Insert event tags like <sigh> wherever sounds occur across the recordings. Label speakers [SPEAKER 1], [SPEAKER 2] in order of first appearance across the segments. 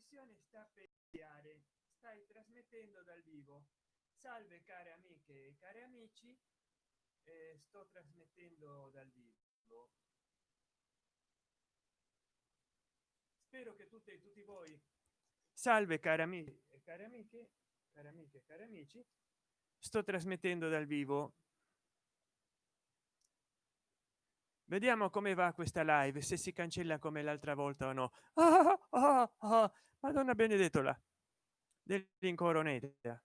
[SPEAKER 1] trasmissione sta per iniziare. Stai trasmettendo dal vivo. Salve care amiche e cari amici. Eh, sto trasmettendo dal vivo. Spero che tutte e tutti voi. Salve cari amici e cari amiche cari amiche e cari amici. Sto trasmettendo dal vivo vediamo come va questa live se si cancella come l'altra volta o no. Ah, ah, ah, madonna benedettola. Dell'incoroneta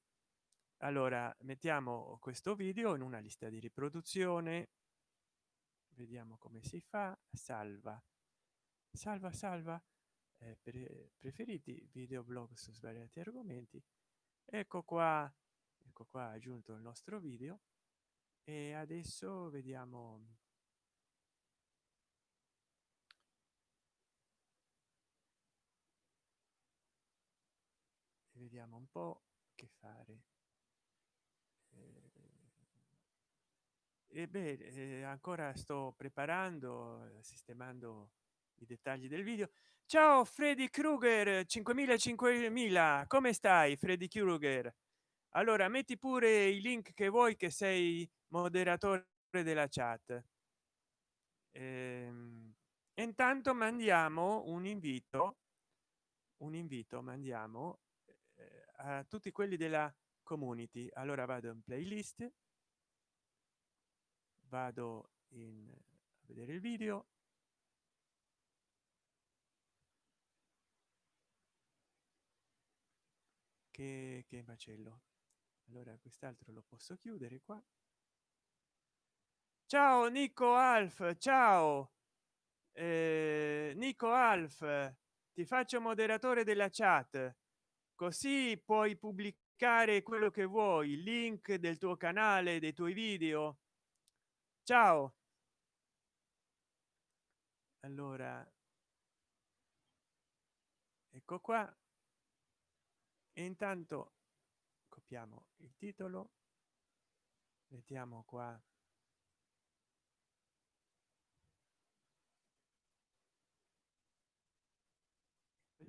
[SPEAKER 1] allora mettiamo questo video in una lista di riproduzione. Vediamo come si fa. Salva. Salva salva. Eh, pre preferiti video blog su svariati argomenti. Ecco qua. Ecco qua aggiunto il nostro video. E adesso vediamo vediamo un po che fare? Eh, e beh eh, ancora sto preparando sistemando i dettagli del video. Ciao freddy krueger 5000 5000 come stai freddy krueger? Allora metti pure i link che vuoi che sei moderatore della chat. Ehm, intanto mandiamo un invito un invito mandiamo eh, a tutti quelli della community. Allora vado in playlist. Vado in a vedere il video. Che, che macello. Allora quest'altro lo posso chiudere qua. Ciao nico alf ciao! Eh, nico alf ti faccio moderatore della chat così puoi pubblicare quello che vuoi link del tuo canale dei tuoi video. Ciao. Allora. Ecco qua. E intanto copiamo il titolo. Mettiamo qua.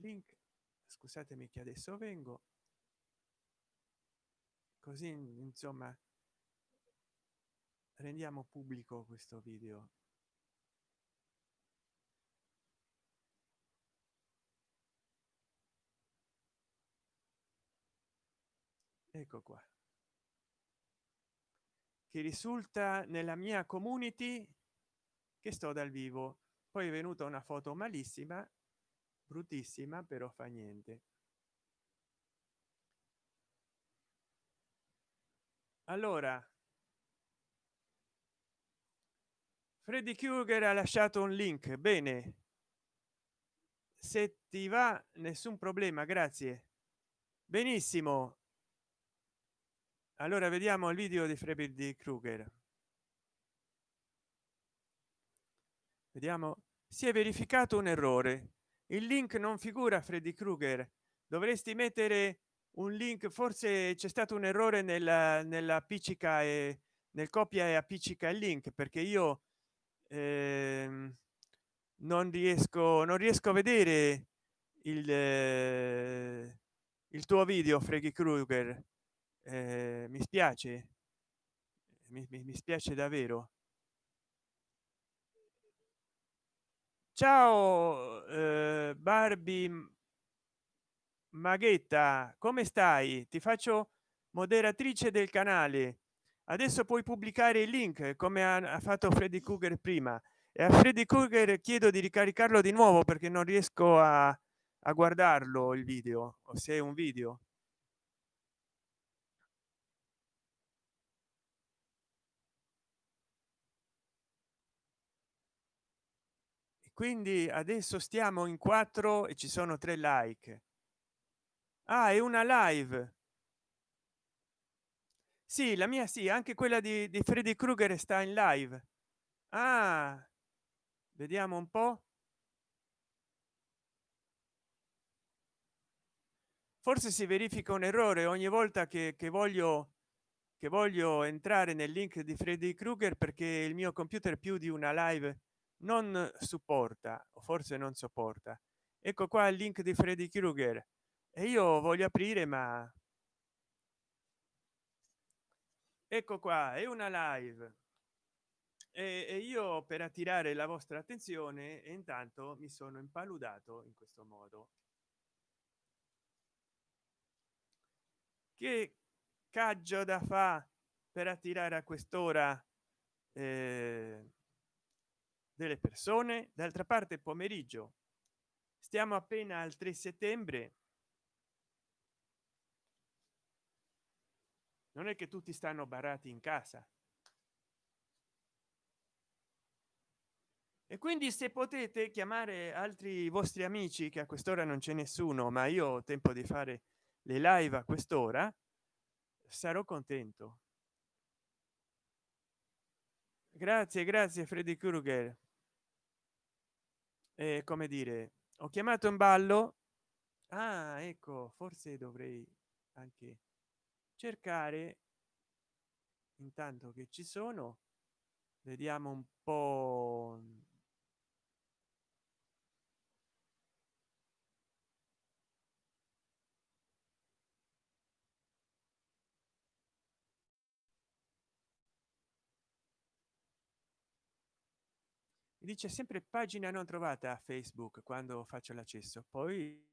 [SPEAKER 1] Link scusatemi che adesso vengo? Così insomma rendiamo pubblico questo video. Ecco qua. Che risulta nella mia community che sto dal vivo. Poi è venuta una foto malissima bruttissima però fa niente. Allora freddy krueger ha lasciato un link. Bene. Se ti va nessun problema grazie. Benissimo. Allora vediamo il video di freddy krueger. Vediamo. Si è verificato un errore il link non figura freddy krueger. Dovresti mettere un link forse c'è stato un errore nella nella appiccica e nel copia e appiccica il link perché io eh, non riesco non riesco a vedere il eh, il tuo video freddy krueger. Eh, mi spiace. Mi, mi, mi spiace davvero ciao eh, barbie maghetta come stai? Ti faccio moderatrice del canale. Adesso puoi pubblicare il link come ha fatto freddy krueger prima. E a freddy krueger chiedo di ricaricarlo di nuovo perché non riesco a, a guardarlo il video o se è un video quindi adesso stiamo in quattro e ci sono tre like. Ah è una live. Sì la mia sì anche quella di, di freddy krueger sta in live. Ah vediamo un po. Forse si verifica un errore ogni volta che, che voglio che voglio entrare nel link di freddy krueger perché il mio computer più di una live non supporta o forse non sopporta. Ecco qua il link di freddy krueger. E io voglio aprire ma ecco qua è una live. E io per attirare la vostra attenzione e intanto mi sono impaludato in questo modo. Che caggio da fa per attirare a quest'ora eh, delle persone. D'altra parte pomeriggio. Stiamo appena al 3 settembre. Non è che tutti stanno barati in casa. E quindi se potete chiamare altri vostri amici che a quest'ora non c'è nessuno ma io ho tempo di fare le live a quest'ora sarò contento. Grazie grazie freddy krueger eh, come dire ho chiamato in ballo. Ah ecco forse dovrei anche cercare intanto che ci sono vediamo un po dice sempre pagina non trovata a facebook quando faccio l'accesso. Poi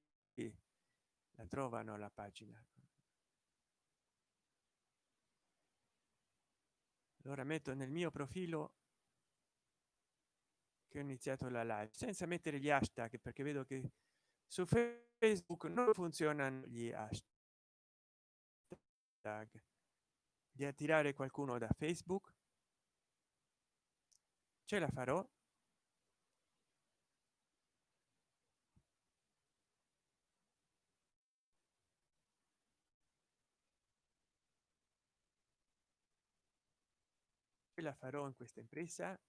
[SPEAKER 1] la trovano la pagina. Allora metto nel mio profilo che ho iniziato la live senza mettere gli hashtag perché vedo che su facebook non funzionano gli hashtag. Di attirare qualcuno da facebook ce la farò la farò in questa impresa?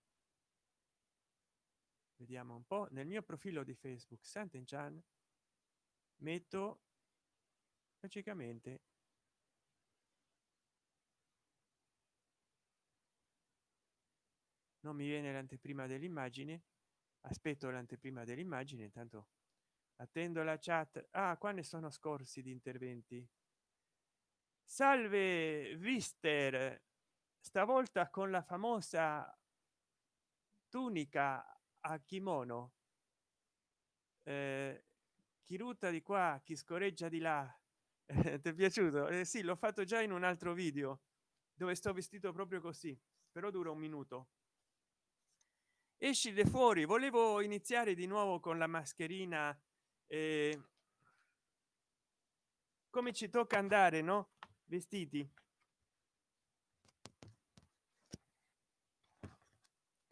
[SPEAKER 1] Vediamo un po. Nel mio profilo di facebook sant'enchan metto logicamente non mi viene l'anteprima dell'immagine. Aspetto l'anteprima dell'immagine intanto attendo la chat. Ah qua ne sono scorsi di interventi. Salve vister stavolta con la famosa tunica a kimono eh, chi rutta di qua chi scorreggia di là <laughs> ti è piaciuto? Eh, sì l'ho fatto già in un altro video dove sto vestito proprio così però dura un minuto. Esci de fuori volevo iniziare di nuovo con la mascherina eh, come ci tocca andare no? Vestiti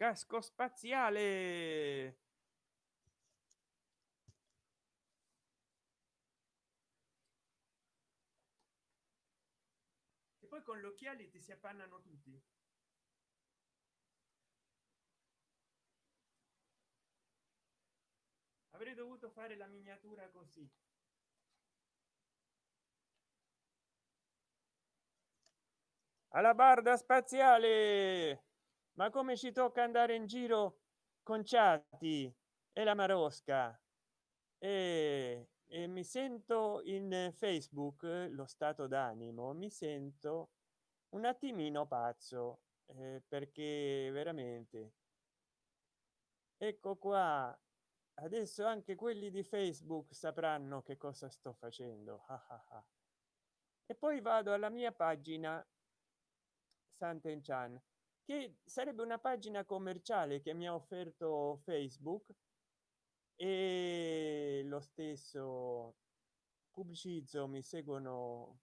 [SPEAKER 1] casco spaziale. E poi con gli occhiali ti si appannano tutti. Avrei dovuto fare la miniatura così. Alla barda spaziale ma come ci tocca andare in giro con chatti e la marosca? E, e mi sento in facebook lo stato d'animo mi sento un attimino pazzo eh, perché veramente ecco qua adesso anche quelli di facebook sapranno che cosa sto facendo. E poi vado alla mia pagina Sant'Enchan che sarebbe una pagina commerciale che mi ha offerto facebook e lo stesso pubblicizzo mi seguono.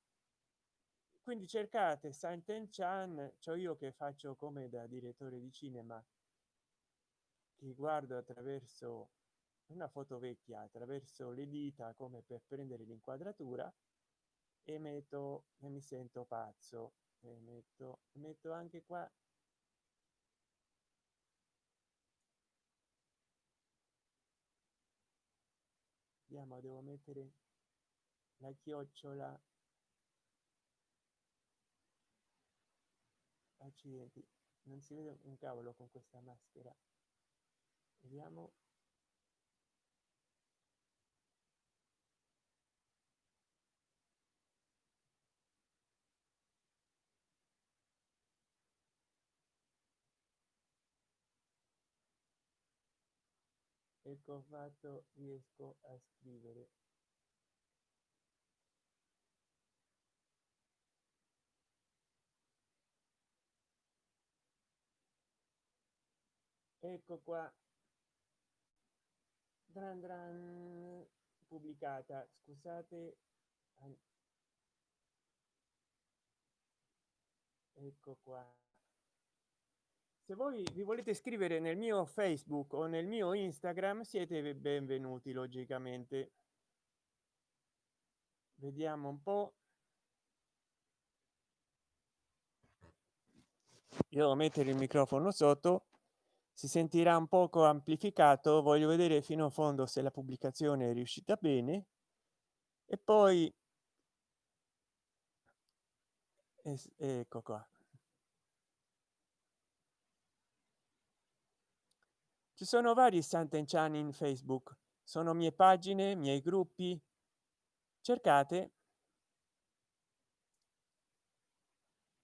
[SPEAKER 1] Quindi cercate Santen Chan cioè io che faccio come da direttore di cinema che guardo attraverso una foto vecchia attraverso le dita come per prendere l'inquadratura e metto e mi sento pazzo e metto metto anche qua vediamo devo mettere la chiocciola accidenti. Non si vede un cavolo con questa maschera. Vediamo ecco fatto riesco a scrivere. Ecco qua. Dran dran pubblicata. Scusate. Ecco qua se voi vi volete scrivere nel mio facebook o nel mio instagram siete benvenuti logicamente. Vediamo un po. Io mettere il microfono sotto. Si sentirà un poco amplificato voglio vedere fino a fondo se la pubblicazione è riuscita bene. E poi ecco qua ci sono vari sant'encani in facebook. Sono mie pagine miei gruppi. Cercate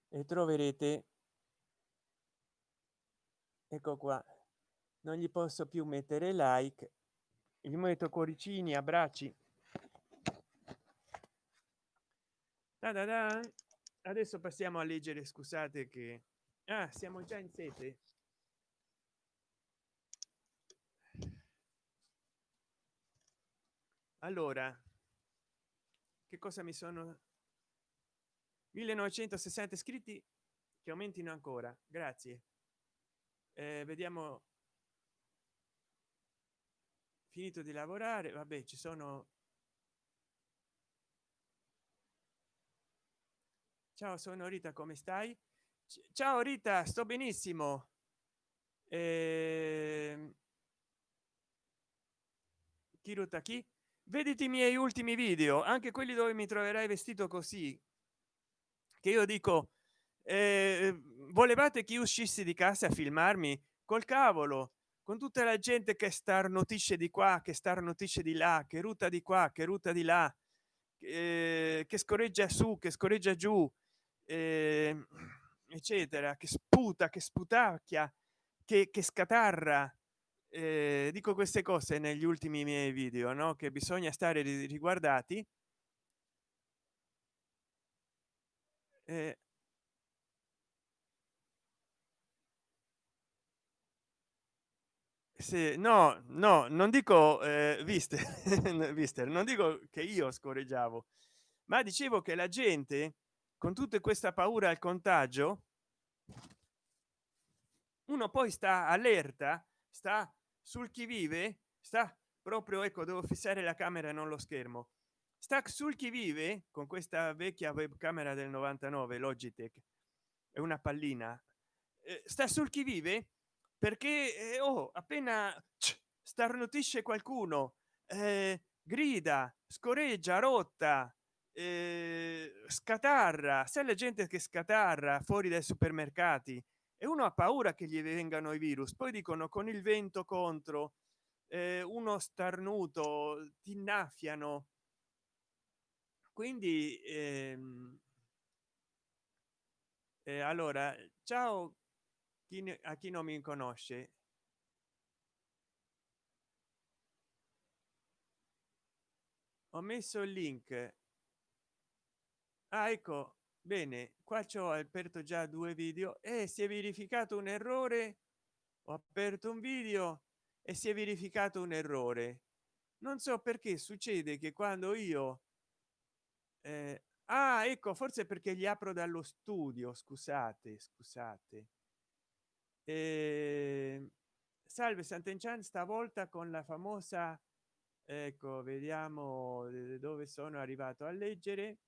[SPEAKER 1] e troverete. Ecco qua. Non gli posso più mettere like. Gli metto cuoricini abbracci. Da da da. adesso passiamo a leggere scusate che ah, siamo già in sete allora che cosa mi sono? 1960 iscritti che aumentino ancora grazie. Eh, vediamo. Finito di lavorare vabbè ci sono. Ciao sono rita come stai? Ciao rita sto benissimo. Eh... chi vediti i miei ultimi video anche quelli dove mi troverai vestito così che io dico eh, volevate che uscissi di casa a filmarmi? Col cavolo con tutta la gente che starnutisce di qua che starnutisce di là che ruta di qua che ruta di là eh, che scorreggia su che scorreggia giù eh, eccetera che sputa che sputacchia che, che scatarra eh, dico queste cose negli ultimi miei video no che bisogna stare riguardati. Eh, se no no non dico eh, viste <laughs> viste non dico che io scorreggiavo ma dicevo che la gente con tutta questa paura al contagio uno poi sta allerta sta sul chi vive sta proprio ecco devo fissare la camera e non lo schermo. Sta sul chi vive con questa vecchia webcamera del 99 logitech è una pallina eh, sta sul chi vive perché eh, oh, appena starnutisce qualcuno eh, grida scoreggia rotta eh, scatarra. Se la gente che scatarra fuori dai supermercati e uno ha paura che gli vengano i virus poi dicono con il vento contro eh, uno starnuto ti innaffiano. Quindi ehm, eh, allora ciao chi ne, a chi non mi conosce. Ho messo il link. Ah, ecco bene qua c'ho aperto già due video e si è verificato un errore. Ho aperto un video e si è verificato un errore. Non so perché succede che quando io eh, ah ecco forse perché gli apro dallo studio scusate scusate. Eh, salve sant'enchan stavolta con la famosa ecco vediamo dove sono arrivato a leggere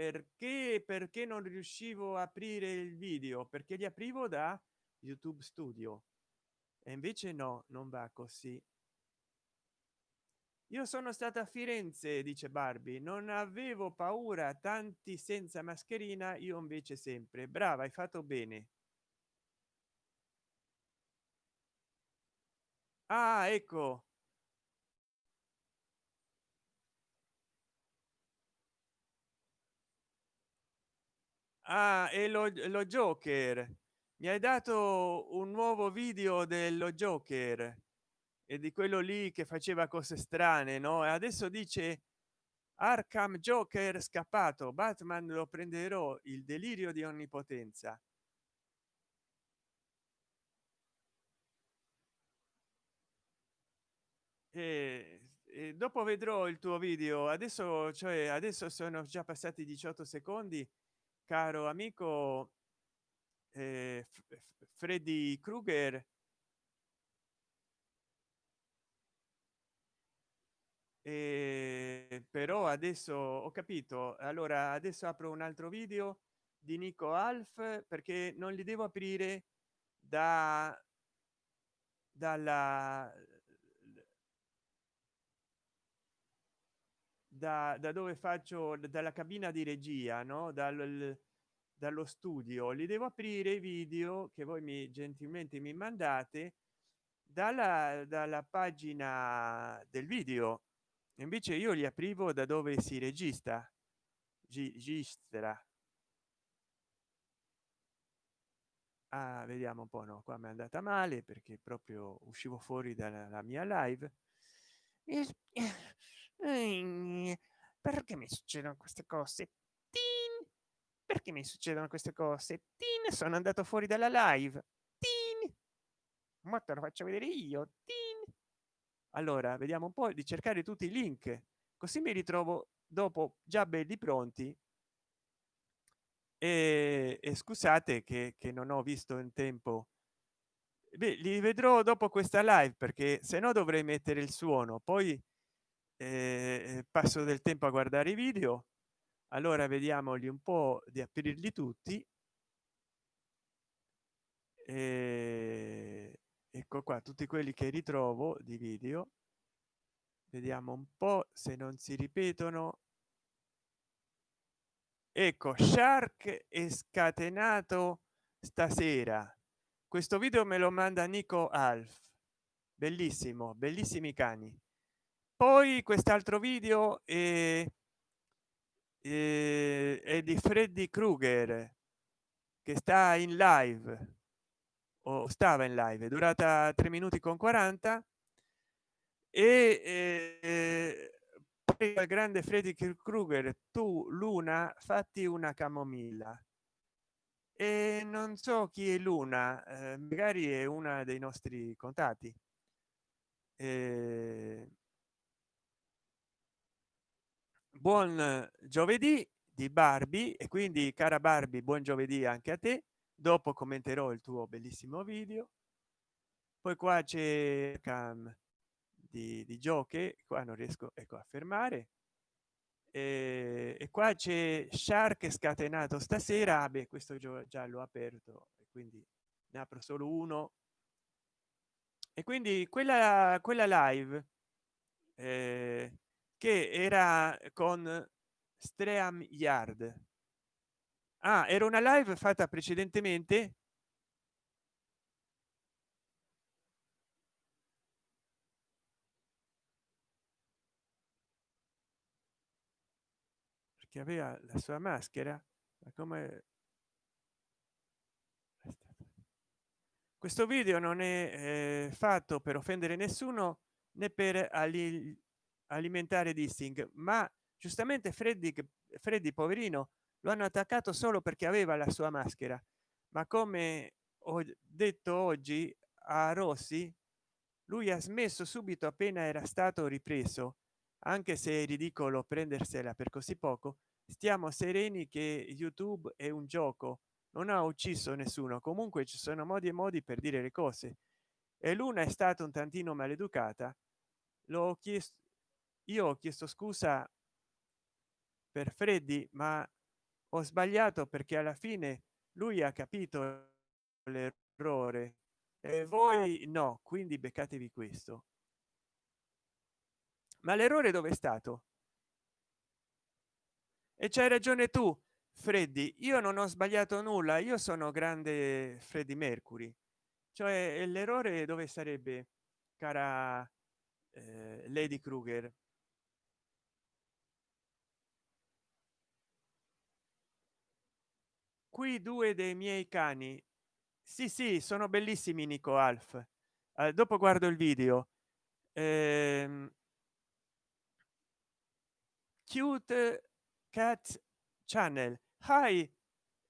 [SPEAKER 1] perché perché non riuscivo a aprire il video? Perché li aprivo da youtube studio e invece no non va così. Io sono stata a firenze dice barbie non avevo paura tanti senza mascherina io invece sempre. Brava hai fatto bene. Ah ecco ah e lo, lo joker. Mi hai dato un nuovo video dello joker e di quello lì che faceva cose strane no? E adesso dice arkham joker scappato batman lo prenderò il delirio di onnipotenza. E, e dopo vedrò il tuo video. Adesso cioè adesso sono già passati 18 secondi caro amico eh, freddy krueger. E però adesso ho capito. Allora adesso apro un altro video di nico alf perché non li devo aprire da dalla da, da dove faccio dalla cabina di regia no? Dal dallo studio li devo aprire i video che voi mi gentilmente mi mandate dalla dalla pagina del video. Invece io li aprivo da dove si registra registra. Ah, vediamo un po no qua mi è andata male perché proprio uscivo fuori dalla mia live perché mi succedono queste cose Tin! perché mi succedono queste cose Tin! sono andato fuori dalla live Tin! ma te lo faccio vedere io Tin! allora vediamo un po di cercare tutti i link così mi ritrovo dopo già belli pronti e, e scusate che, che non ho visto in tempo Beh, li vedrò dopo questa live perché se no dovrei mettere il suono poi eh, passo del tempo a guardare i video. Allora vediamoli un po di aprirli tutti. E ecco qua tutti quelli che ritrovo di video. Vediamo un po se non si ripetono. Ecco shark è scatenato stasera. Questo video me lo manda nico alf. Bellissimo bellissimi cani poi quest'altro video è, è, è di freddy krueger che sta in live o stava in live è durata 3 minuti con 40 e eh, poi il grande freddy krueger tu luna fatti una camomilla. E non so chi è luna eh, magari è una dei nostri contatti. Eh, buon giovedì di barbie e quindi cara barbie buon giovedì anche a te. Dopo commenterò il tuo bellissimo video. Poi qua c'è cam di, di giochi qua non riesco ecco a fermare. E, e qua c'è shark scatenato stasera. Beh questo già l'ho aperto e quindi ne apro solo uno. E quindi quella quella live eh, che era con stream yard. Ah, era una live fatta precedentemente? Perché aveva la sua maschera ma come questo video non è eh, fatto per offendere nessuno né per alimentare dissing ma giustamente freddy freddy poverino lo hanno attaccato solo perché aveva la sua maschera. Ma come ho detto oggi a rossi lui ha smesso subito appena era stato ripreso. Anche se è ridicolo prendersela per così poco stiamo sereni che youtube è un gioco. Non ha ucciso nessuno. Comunque ci sono modi e modi per dire le cose. E luna è stata un tantino maleducata. L'ho chiesto io ho chiesto scusa per freddy ma ho sbagliato perché alla fine lui ha capito l'errore. E voi no quindi beccatevi questo. Ma l'errore dove è stato? E c'hai ragione tu freddy io non ho sbagliato nulla. Io sono grande freddy mercury. Cioè l'errore dove sarebbe cara eh, lady kruger qui due dei miei cani. Sì sì sono bellissimi nico alf. Eh, dopo guardo il video. Ehm, cute cat channel. Hi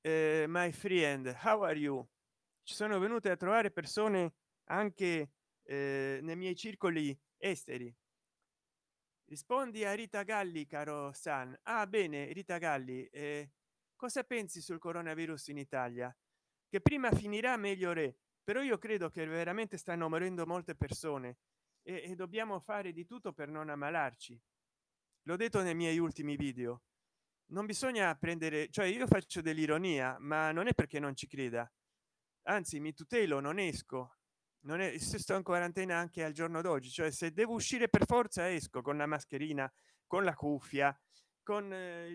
[SPEAKER 1] eh, my friend. How are you? Ci sono venute a trovare persone anche eh, nei miei circoli esteri. Rispondi a rita galli caro san. Ah bene rita galli eh, cosa pensi sul coronavirus in italia? Che prima finirà meglio re. Però io credo che veramente stanno morendo molte persone e, e dobbiamo fare di tutto per non ammalarci. L'ho detto nei miei ultimi video. Non bisogna prendere cioè io faccio dell'ironia ma non è perché non ci creda. Anzi mi tutelo non esco. Non è se sto in quarantena anche al giorno d'oggi cioè se devo uscire per forza esco con la mascherina con la cuffia con eh,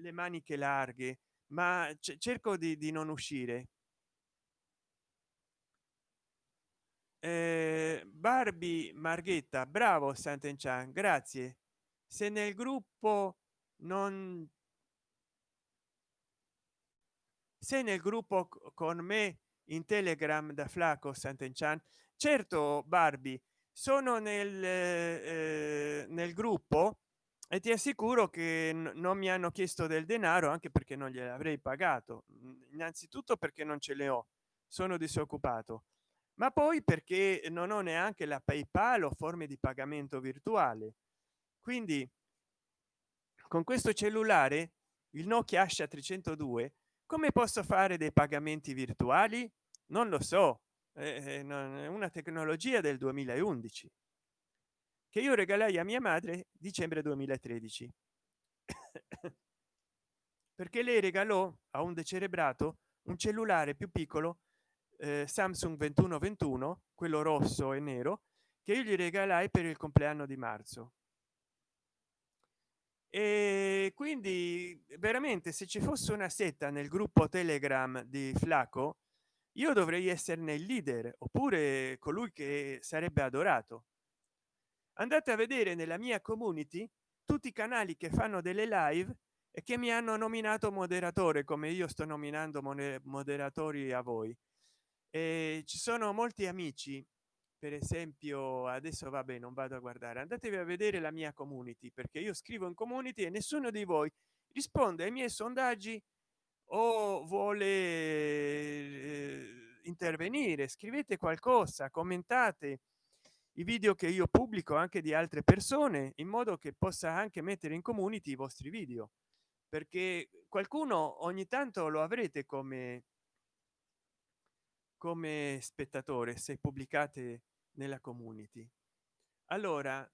[SPEAKER 1] le maniche larghe ma cerco di, di, non uscire. Eh, barbie marghetta bravo sant'enchan grazie. Se nel gruppo non se nel gruppo con me in telegram da flaco sant'enchan certo barbie sono nel, eh, nel gruppo e ti assicuro che non mi hanno chiesto del denaro anche perché non gliel'avrei pagato. Innanzitutto perché non ce le ho sono disoccupato ma poi perché non ho neanche la paypal o forme di pagamento virtuale. Quindi con questo cellulare il nokia asha 302 come posso fare dei pagamenti virtuali? Non lo so. È una tecnologia del 2011 che io regalai a mia madre dicembre 2013 <coughs> perché lei regalò a un decerebrato un cellulare più piccolo eh, samsung 2121 quello rosso e nero che io gli regalai per il compleanno di marzo. E quindi veramente se ci fosse una setta nel gruppo telegram di flaco io dovrei esserne il leader oppure colui che sarebbe adorato andate a vedere nella mia community tutti i canali che fanno delle live e che mi hanno nominato moderatore come io sto nominando moderatori a voi. E ci sono molti amici. Per esempio adesso vabbè non vado a guardare. Andatevi a vedere la mia community perché io scrivo in community e nessuno di voi risponde ai miei sondaggi o vuole eh, intervenire. Scrivete qualcosa commentate i video che io pubblico anche di altre persone in modo che possa anche mettere in community i vostri video. Perché qualcuno ogni tanto lo avrete come come spettatore se pubblicate nella community. Allora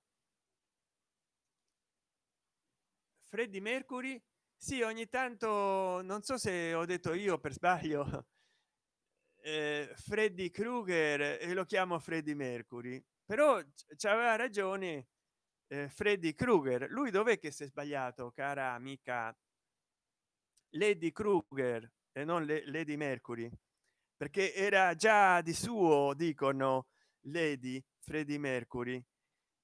[SPEAKER 1] freddy mercury sì ogni tanto non so se ho detto io per sbaglio <laughs> eh, freddy krueger e lo chiamo freddy mercury però c'aveva ragione eh, freddy krueger. Lui dov'è che si è sbagliato cara amica lady krueger e non le, lady mercury? Perché era già di suo dicono lady freddie mercury.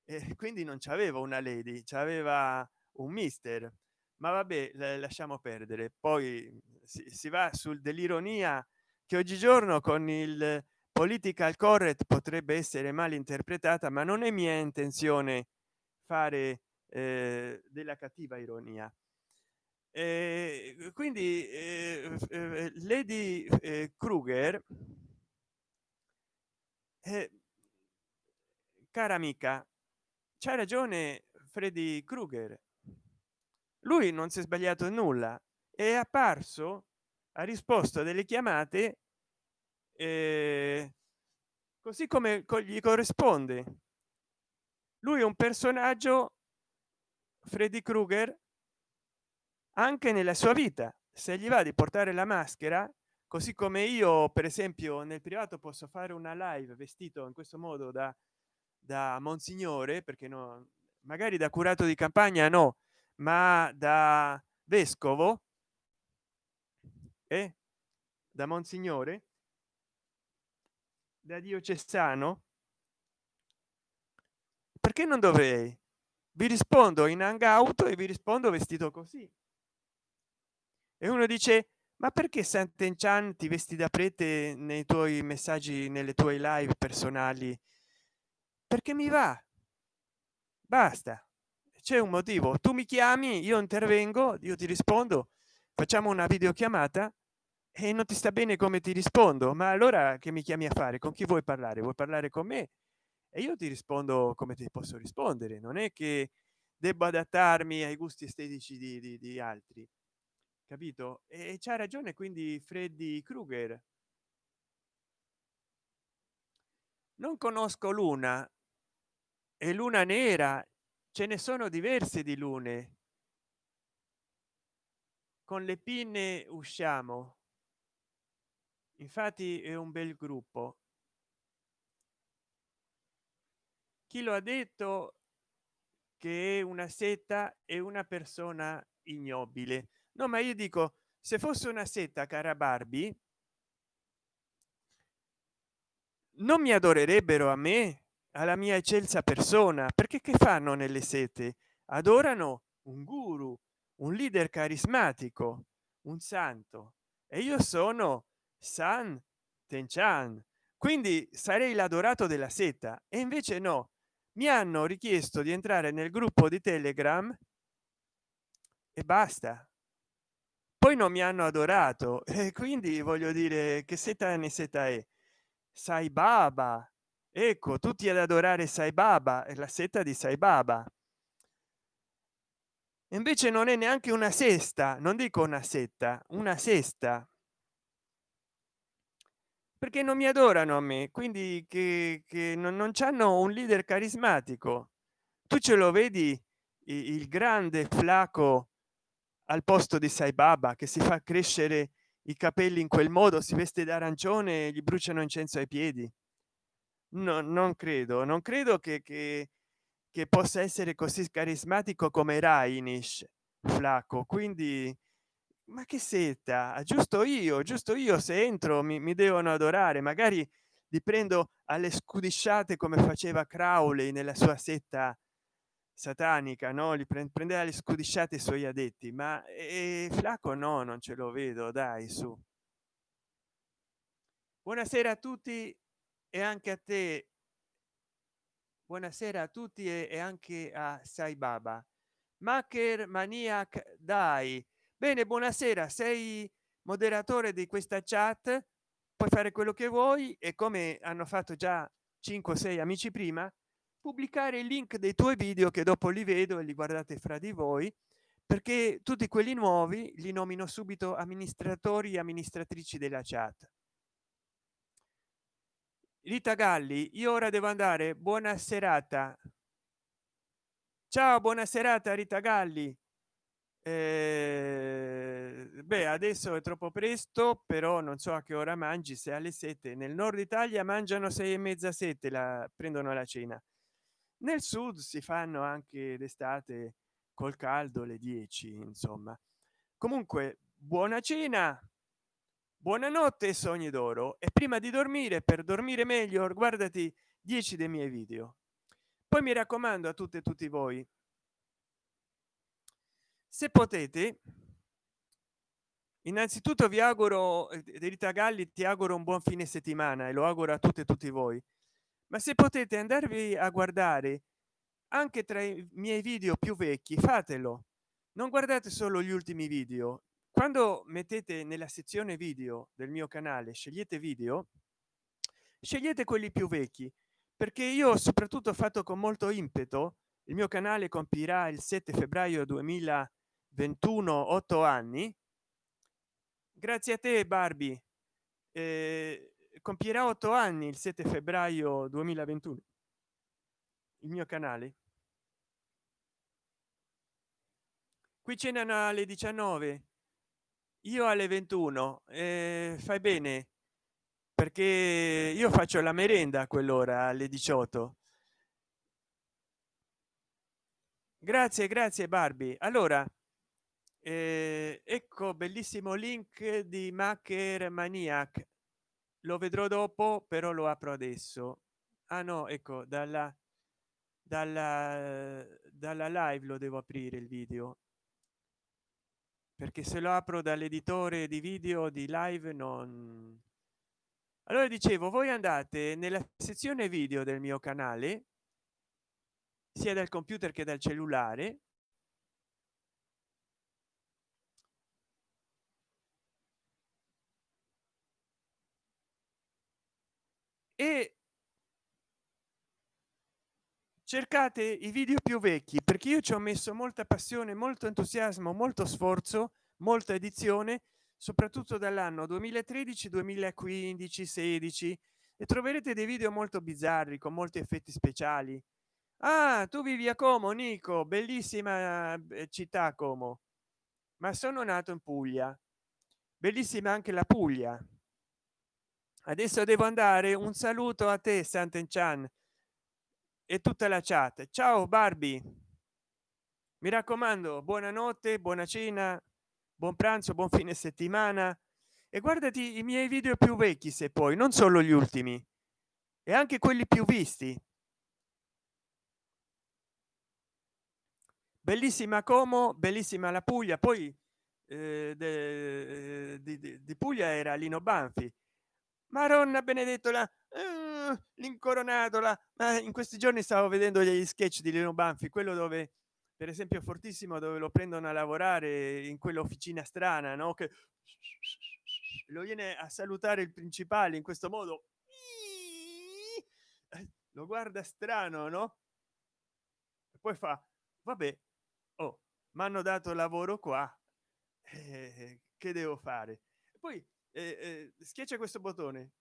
[SPEAKER 1] E quindi non c'aveva una lady c'aveva un mister. Ma vabbè lasciamo perdere. Poi si, si va sul dell'ironia che oggigiorno con il political correct potrebbe essere mal interpretata ma non è mia intenzione fare eh, della cattiva ironia. Eh, quindi eh, eh lady eh, kruger eh, cara amica c'ha ragione freddy krueger. Lui non si è sbagliato nulla è apparso ha risposto delle chiamate eh, così come gli corrisponde lui è un personaggio freddy krueger anche nella sua vita se gli va di portare la maschera così come io per esempio nel privato posso fare una live vestito in questo modo da da monsignore perché no magari da curato di campagna no ma da vescovo e eh? da monsignore da diocesano perché non dovrei? Vi rispondo in hangout e vi rispondo vestito così. E uno dice ma perché Sant'Enchan ti vesti da prete nei tuoi messaggi nelle tue live personali? Perché mi va. Basta. C'è un motivo. Tu mi chiami io intervengo io ti rispondo facciamo una videochiamata e non ti sta bene come ti rispondo? Ma allora che mi chiami a fare? Con chi vuoi parlare? Vuoi parlare con me? E io ti rispondo come ti posso rispondere. Non è che debbo adattarmi ai gusti estetici di, di, di altri. Capito? E c'ha ragione quindi freddy krueger. Non conosco luna. E luna nera ce ne sono diverse di lune. Con le pinne usciamo infatti è un bel gruppo. Chi lo ha detto che è una setta e una persona ignobile. No ma io dico se fosse una setta cara barbie non mi adorerebbero a me alla mia eccelsa persona. Perché che fanno nelle sete adorano un guru un leader carismatico un santo. E io sono san tenchan quindi sarei l'adorato della setta e invece no. Mi hanno richiesto di entrare nel gruppo di telegram e basta. Poi non mi hanno adorato <laughs> e quindi voglio dire che seta ne seta è? Sai baba. Ecco tutti ad adorare sai baba e la setta di sai baba. Invece non è neanche una sesta non dico una setta una sesta perché non mi adorano a me quindi che, che non, non c'hanno un leader carismatico. Tu ce lo vedi il grande flaco al posto di sai baba che si fa crescere i capelli in quel modo si veste d'arancione gli bruciano incenso ai piedi? No non credo non credo che, che, che possa essere così carismatico come Rainish flacco quindi ma che setta giusto io giusto io se entro mi, mi devono adorare magari li prendo alle scudisciate come faceva Crowley nella sua setta satanica no li prendeva le scudisciate i suoi addetti ma e flacco no non ce lo vedo dai su. Buonasera a tutti e anche a te. Buonasera a tutti e, anche a sai baba. Maker maniac dai bene buonasera. Sei moderatore di questa chat? Puoi fare quello che vuoi e come hanno fatto già 5 o 6 amici prima pubblicare il link dei tuoi video che dopo li vedo e li guardate fra di voi perché tutti quelli nuovi li nomino subito amministratori e amministratrici della chat. Rita galli io ora devo andare. Buona serata. Ciao buona serata rita galli eh, beh adesso è troppo presto però non so a che ora mangi se alle sette. Nel nord italia mangiano sei e mezza sette la prendono la cena. Nel sud si fanno anche d'estate col caldo le 10 insomma. Comunque buona cena buonanotte sogni d'oro. E prima di dormire per dormire meglio guardati 10 dei miei video. Poi mi raccomando a tutte e tutti voi se potete innanzitutto vi auguro eh, Rita Galli ti auguro un buon fine settimana e lo auguro a tutte e tutti voi. Ma se potete andarvi a guardare anche tra i miei video più vecchi fatelo. Non guardate solo gli ultimi video. Quando mettete nella sezione video del mio canale scegliete video scegliete quelli più vecchi perché io ho soprattutto fatto con molto impeto il mio canale compirà il 7 febbraio 2000 21 8 anni. Grazie a te barbie. Eh, compierà 8 anni il 7 febbraio 2021 il mio canale. Qui cenano alle 19 io alle 21 eh, fai bene perché io faccio la merenda a quell'ora alle 18 grazie grazie barbie. Allora eh, ecco bellissimo link di maker maniac lo vedrò dopo però lo apro adesso. Ah no ecco dalla dalla dalla live lo devo aprire il video. Perché se lo apro dall'editore di video di live non allora dicevo voi andate nella sezione video del mio canale sia dal computer che dal cellulare e cercate i video più vecchi perché io ci ho messo molta passione molto entusiasmo molto sforzo molta edizione soprattutto dall'anno 2013 2015 16 e troverete dei video molto bizzarri con molti effetti speciali. Ah tu vivi a como nico bellissima eh, città como. Ma sono nato in puglia. Bellissima anche la puglia adesso devo andare un saluto a te Sant'Enchan e tutta la chat. Ciao barbie. Mi raccomando buonanotte buona cena buon pranzo buon fine settimana. E guardati i miei video più vecchi se poi non solo gli ultimi e anche quelli più visti. Bellissima como bellissima la puglia poi eh, di, di, puglia era lino banfi maronna benedettola eh, l'incoronatola. Ma in questi giorni stavo vedendo gli sketch di lino banfi quello dove per esempio fortissimo dove lo prendono a lavorare in quell'officina strana no? Che lo viene a salutare il principale in questo modo. Lo guarda strano no? E poi fa vabbè oh mi hanno dato lavoro qua eh, che devo fare? Poi eh, eh, schiaccia questo bottone.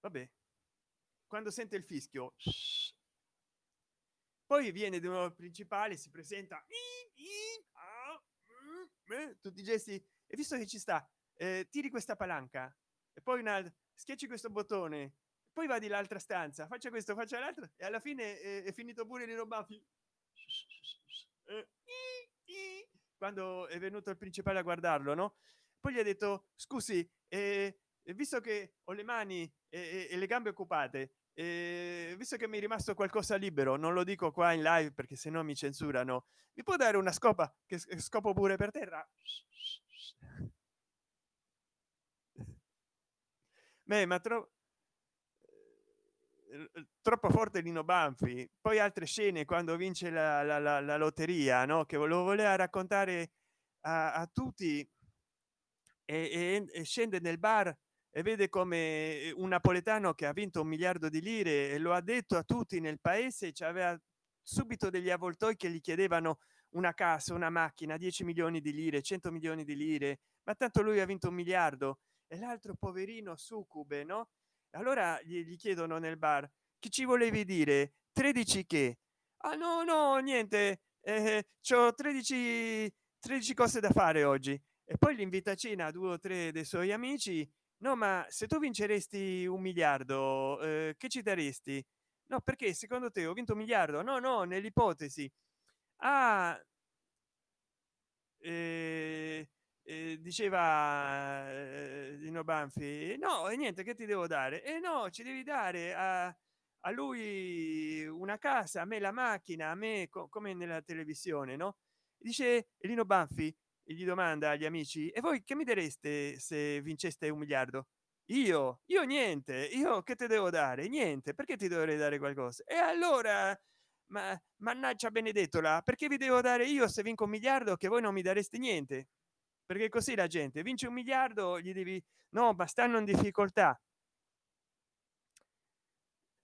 [SPEAKER 1] Vabbè. Quando sente il fischio poi viene di nuovo principale si presenta tutti i gesti e visto che ci sta eh, tiri questa palanca e poi una schiacci questo bottone poi va di l'altra stanza faccia questo faccia l'altro e alla fine eh, è finito pure di robafi eh, quando è venuto il principale a guardarlo no poi gli ha detto scusi eh, visto che ho le mani e, e le gambe occupate eh, visto che mi è rimasto qualcosa libero non lo dico qua in live perché se no mi censurano mi può dare una scopa che scopo pure per terra? <laughs> Beh, ma tro eh, troppo forte Lino Banfi. Poi altre scene quando vince la, la, la, la lotteria no che lo voleva raccontare a, a tutti e, e, e scende nel bar e vede come eh, un napoletano che ha vinto un miliardo di lire e lo ha detto a tutti nel paese ci aveva subito degli avvoltoi che gli chiedevano una casa una macchina 10 milioni di lire 100 milioni di lire ma tanto lui ha vinto un miliardo. E l'altro poverino succube no? Allora gli, gli chiedono nel bar che ci volevi dire? 13 che? Ah no no niente. Eh, c'ho 13 13 cose da fare oggi e poi l'invita a cena due o tre dei suoi amici. No ma se tu vinceresti un miliardo eh, che ci daresti? No perché secondo te ho vinto un miliardo? No no nell'ipotesi. Ah eh, eh, diceva eh, Dino Banfi no e niente che ti devo dare? E no ci devi dare a, a lui una casa a me la macchina a me co come nella televisione no? Dice Lino Banfi e gli domanda agli amici e voi che mi dareste se vinceste un miliardo? Io? Io niente. Io che ti devo dare? Niente. Perché ti dovrei dare qualcosa? E allora ma mannaggia benedettola perché vi devo dare io se vinco un miliardo che voi non mi dareste niente? Perché così la gente vince un miliardo gli devi no ma stanno in difficoltà.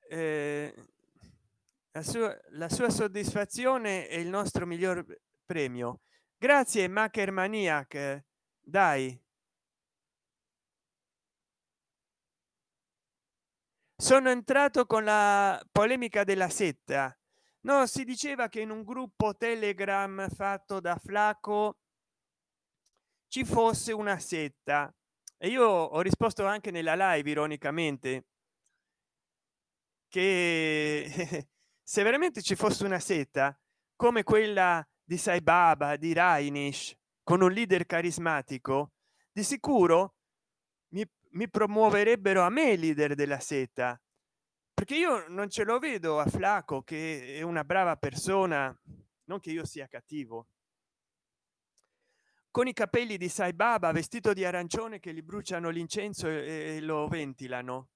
[SPEAKER 1] Eh, la sua la sua soddisfazione è il nostro miglior premio grazie macher maniac dai. Sono entrato con la polemica della setta. No si diceva che in un gruppo telegram fatto da flaco ci fosse una setta. E io ho risposto anche nella live ironicamente che <laughs> se veramente ci fosse una setta come quella di sai baba di rainish con un leader carismatico di sicuro mi, mi promuoverebbero a me leader della seta. Perché io non ce lo vedo a flaco che è una brava persona non che io sia cattivo. Con i capelli di sai baba vestito di arancione che gli bruciano l'incenso e, e lo ventilano.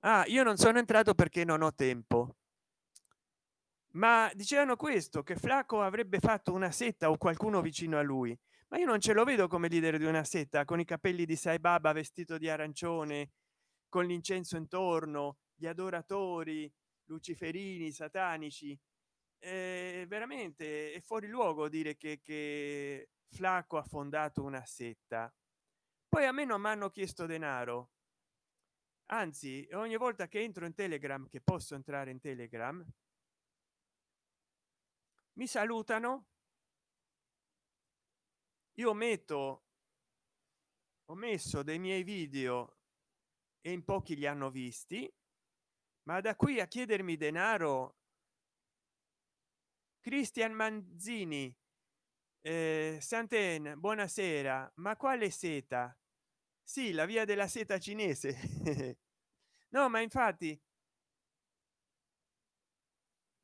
[SPEAKER 1] Ah io non sono entrato perché non ho tempo ma dicevano questo che flacco avrebbe fatto una setta o qualcuno vicino a lui. Ma io non ce lo vedo come leader di una setta con i capelli di sai baba vestito di arancione con l'incenso intorno gli adoratori luciferini satanici. Eh, veramente è fuori luogo dire che, che flacco ha fondato una setta. Poi a me non mi hanno chiesto denaro. Anzi ogni volta che entro in telegram che posso entrare in telegram mi salutano. Io metto ho messo dei miei video e in pochi li hanno visti ma da qui a chiedermi denaro cristian manzini eh, santen buonasera ma quale seta? Sì la via della seta cinese. <laughs> No ma infatti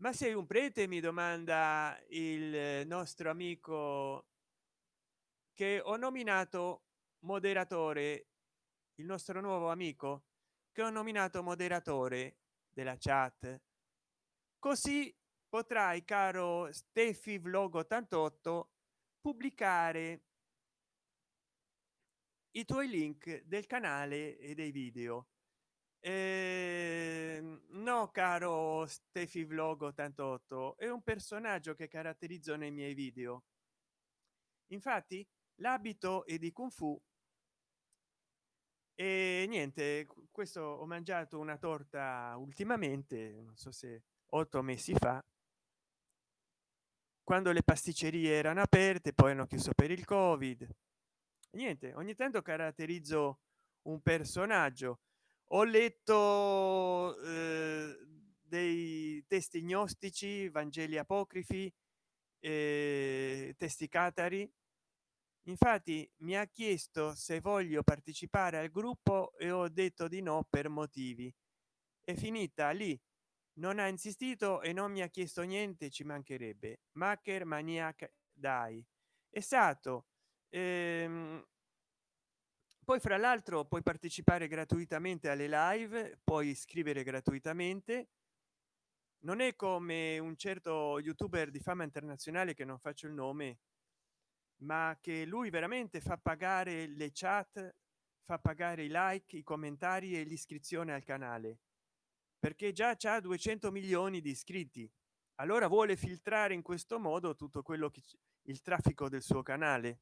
[SPEAKER 1] ma sei un prete mi domanda il nostro amico che ho nominato moderatore il nostro nuovo amico che ho nominato moderatore della chat. Così potrai caro steffi vlog 88 pubblicare i tuoi link del canale e dei video eh, no caro steffi vlog 88 è un personaggio che caratterizzo nei miei video. Infatti l'abito è di kung fu e niente questo ho mangiato una torta ultimamente non so se otto mesi fa quando le pasticcerie erano aperte poi hanno chiuso per il covid. Niente ogni tanto caratterizzo un personaggio ho letto eh, dei testi gnostici vangeli apocrifi eh, testi catari. Infatti mi ha chiesto se voglio partecipare al gruppo e ho detto di no per motivi. È finita lì. Non ha insistito e non mi ha chiesto niente ci mancherebbe. Macher maniac dai. Esatto ehm, poi fra l'altro puoi partecipare gratuitamente alle live puoi scrivere gratuitamente. Non è come un certo youtuber di fama internazionale che non faccio il nome ma che lui veramente fa pagare le chat fa pagare i like i commentari e l'iscrizione al canale. Perché già c'ha 200 milioni di iscritti. Allora vuole filtrare in questo modo tutto quello che il traffico del suo canale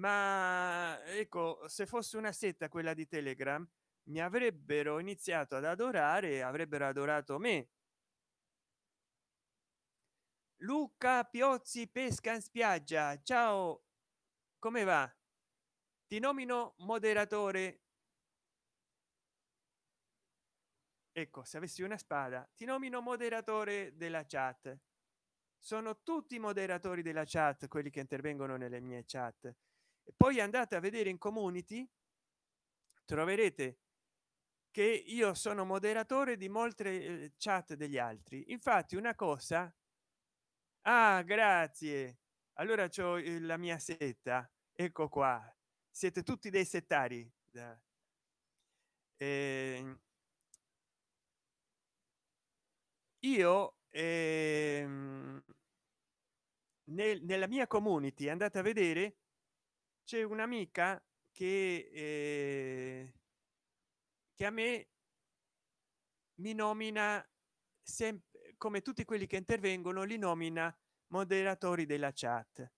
[SPEAKER 1] ma ecco se fosse una setta quella di telegram mi avrebbero iniziato ad adorare avrebbero adorato me. Luca piozzi pesca in spiaggia. Ciao. Come va? Ti nomino moderatore. Ecco se avessi una spada ti nomino moderatore della chat. Sono tutti moderatori della chat quelli che intervengono nelle mie chat poi andate a vedere in community troverete che io sono moderatore di molte eh, chat degli altri. Infatti una cosa ah grazie. Allora c'ho la mia setta. Ecco qua. Siete tutti dei settari. Eh, io ehm, nel, nella mia community andate a vedere c'è un'amica che eh, che a me mi nomina sempre come tutti quelli che intervengono li nomina moderatori della chat.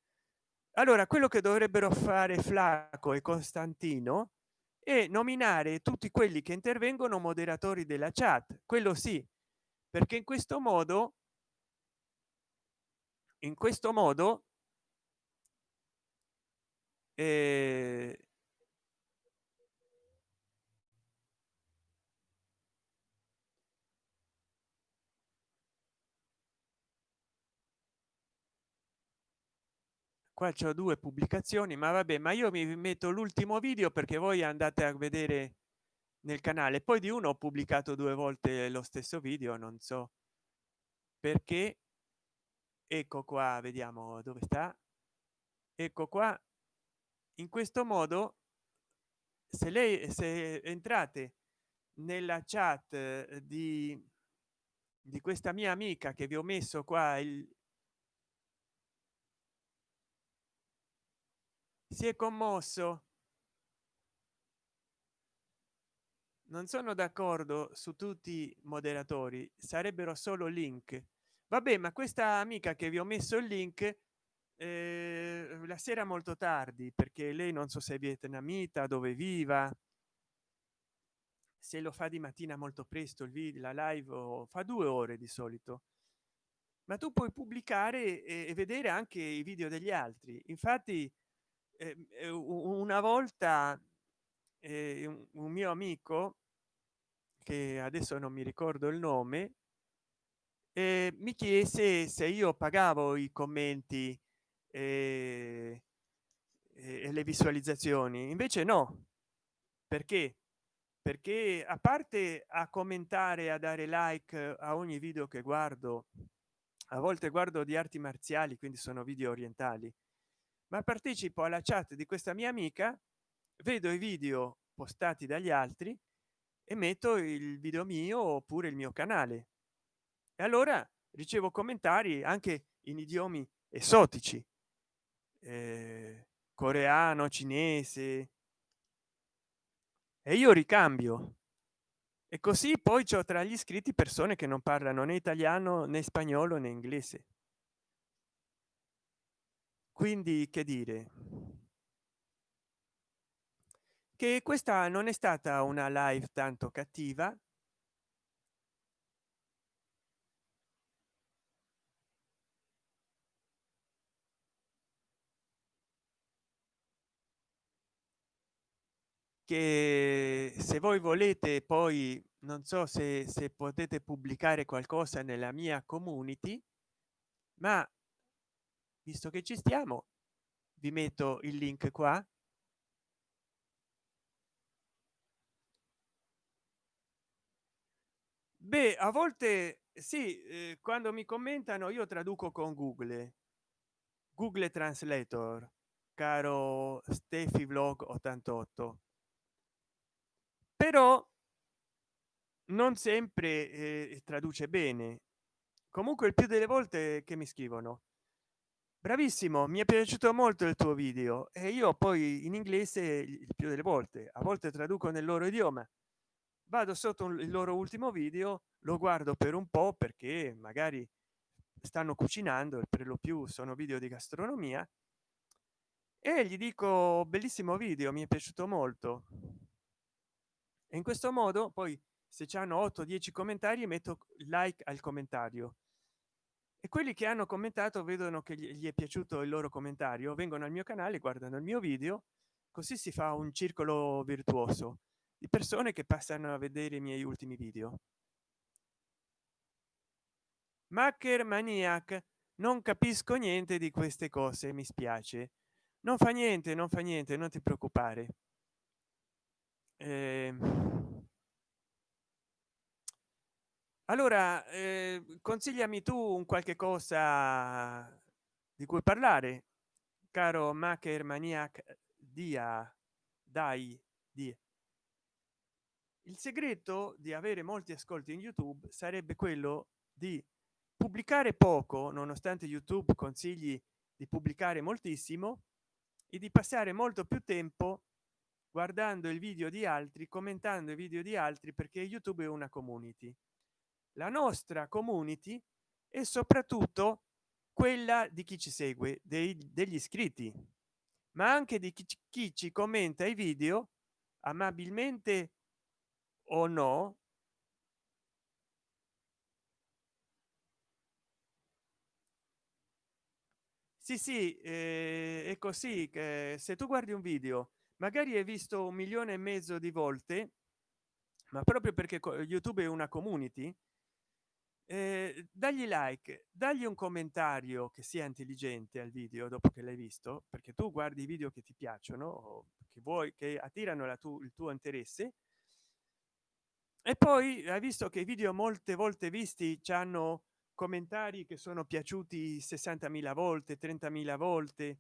[SPEAKER 1] Allora quello che dovrebbero fare flacco e costantino è nominare tutti quelli che intervengono moderatori della chat. Quello sì perché in questo modo in questo modo eh, qua c'ho due pubblicazioni ma vabbè ma io mi metto l'ultimo video perché voi andate a vedere nel canale. Poi di uno ho pubblicato due volte lo stesso video non so perché. Ecco qua vediamo dove sta. Ecco qua in questo modo se lei se entrate nella chat eh, di di questa mia amica che vi ho messo qua il si è commosso. Non sono d'accordo su tutti i moderatori sarebbero solo link. Vabbè ma questa amica che vi ho messo il link eh, la sera molto tardi perché lei non so se è vietnamita dove viva. Se lo fa di mattina molto presto il video la live fa due ore di solito. Ma tu puoi pubblicare e vedere anche i video degli altri. Infatti eh, una volta eh, un mio amico che adesso non mi ricordo il nome eh, mi chiese se io pagavo i commenti e, e le visualizzazioni. Invece no. Perché? Perché a parte a commentare a dare like a ogni video che guardo a volte guardo di arti marziali quindi sono video orientali ma partecipo alla chat di questa mia amica vedo i video postati dagli altri e metto il video mio oppure il mio canale. E allora ricevo commentari anche in idiomi esotici eh, coreano cinese. E io ricambio. E così poi c'ho tra gli iscritti persone che non parlano né italiano né spagnolo né inglese. Quindi che dire? Che questa non è stata una live tanto cattiva che se voi volete poi non so se, se potete pubblicare qualcosa nella mia community ma visto che ci stiamo vi metto il link qua. Beh a volte sì eh, quando mi commentano io traduco con google. Google translator caro steffi vlog 88 però non sempre eh, traduce bene. Comunque il più delle volte che mi scrivono bravissimo mi è piaciuto molto il tuo video e io poi in inglese il più delle volte a volte traduco nel loro idioma. Vado sotto il loro ultimo video lo guardo per un po perché magari stanno cucinando e per lo più sono video di gastronomia e gli dico bellissimo video mi è piaciuto molto e in questo modo poi se c'hanno 8 10 commentari metto like al commentario. E quelli che hanno commentato vedono che gli è piaciuto il loro commentario vengono al mio canale guardano il mio video così si fa un circolo virtuoso di persone che passano a vedere i miei ultimi video. Macker maniac non capisco niente di queste cose mi spiace. Non fa niente non fa niente non ti preoccupare eh, allora eh, consigliami tu un qualche cosa di cui parlare caro maker maniac dia dai di. Il segreto di avere molti ascolti in youtube sarebbe quello di pubblicare poco nonostante youtube consigli di pubblicare moltissimo e di passare molto più tempo guardando il video di altri commentando i video di altri perché youtube è una community. La nostra community è soprattutto quella di chi ci segue dei, degli iscritti ma anche di chi, chi ci commenta i video amabilmente o no sì sì eh, è così che se tu guardi un video magari hai visto un milione e mezzo di volte ma proprio perché youtube è una community eh, dagli like dagli un commentario che sia intelligente al video dopo che l'hai visto perché tu guardi i video che ti piacciono che vuoi che attirano tu, il tuo interesse. E poi hai visto che i video molte volte visti ci hanno commentari che sono piaciuti 60.000 volte 30.000 volte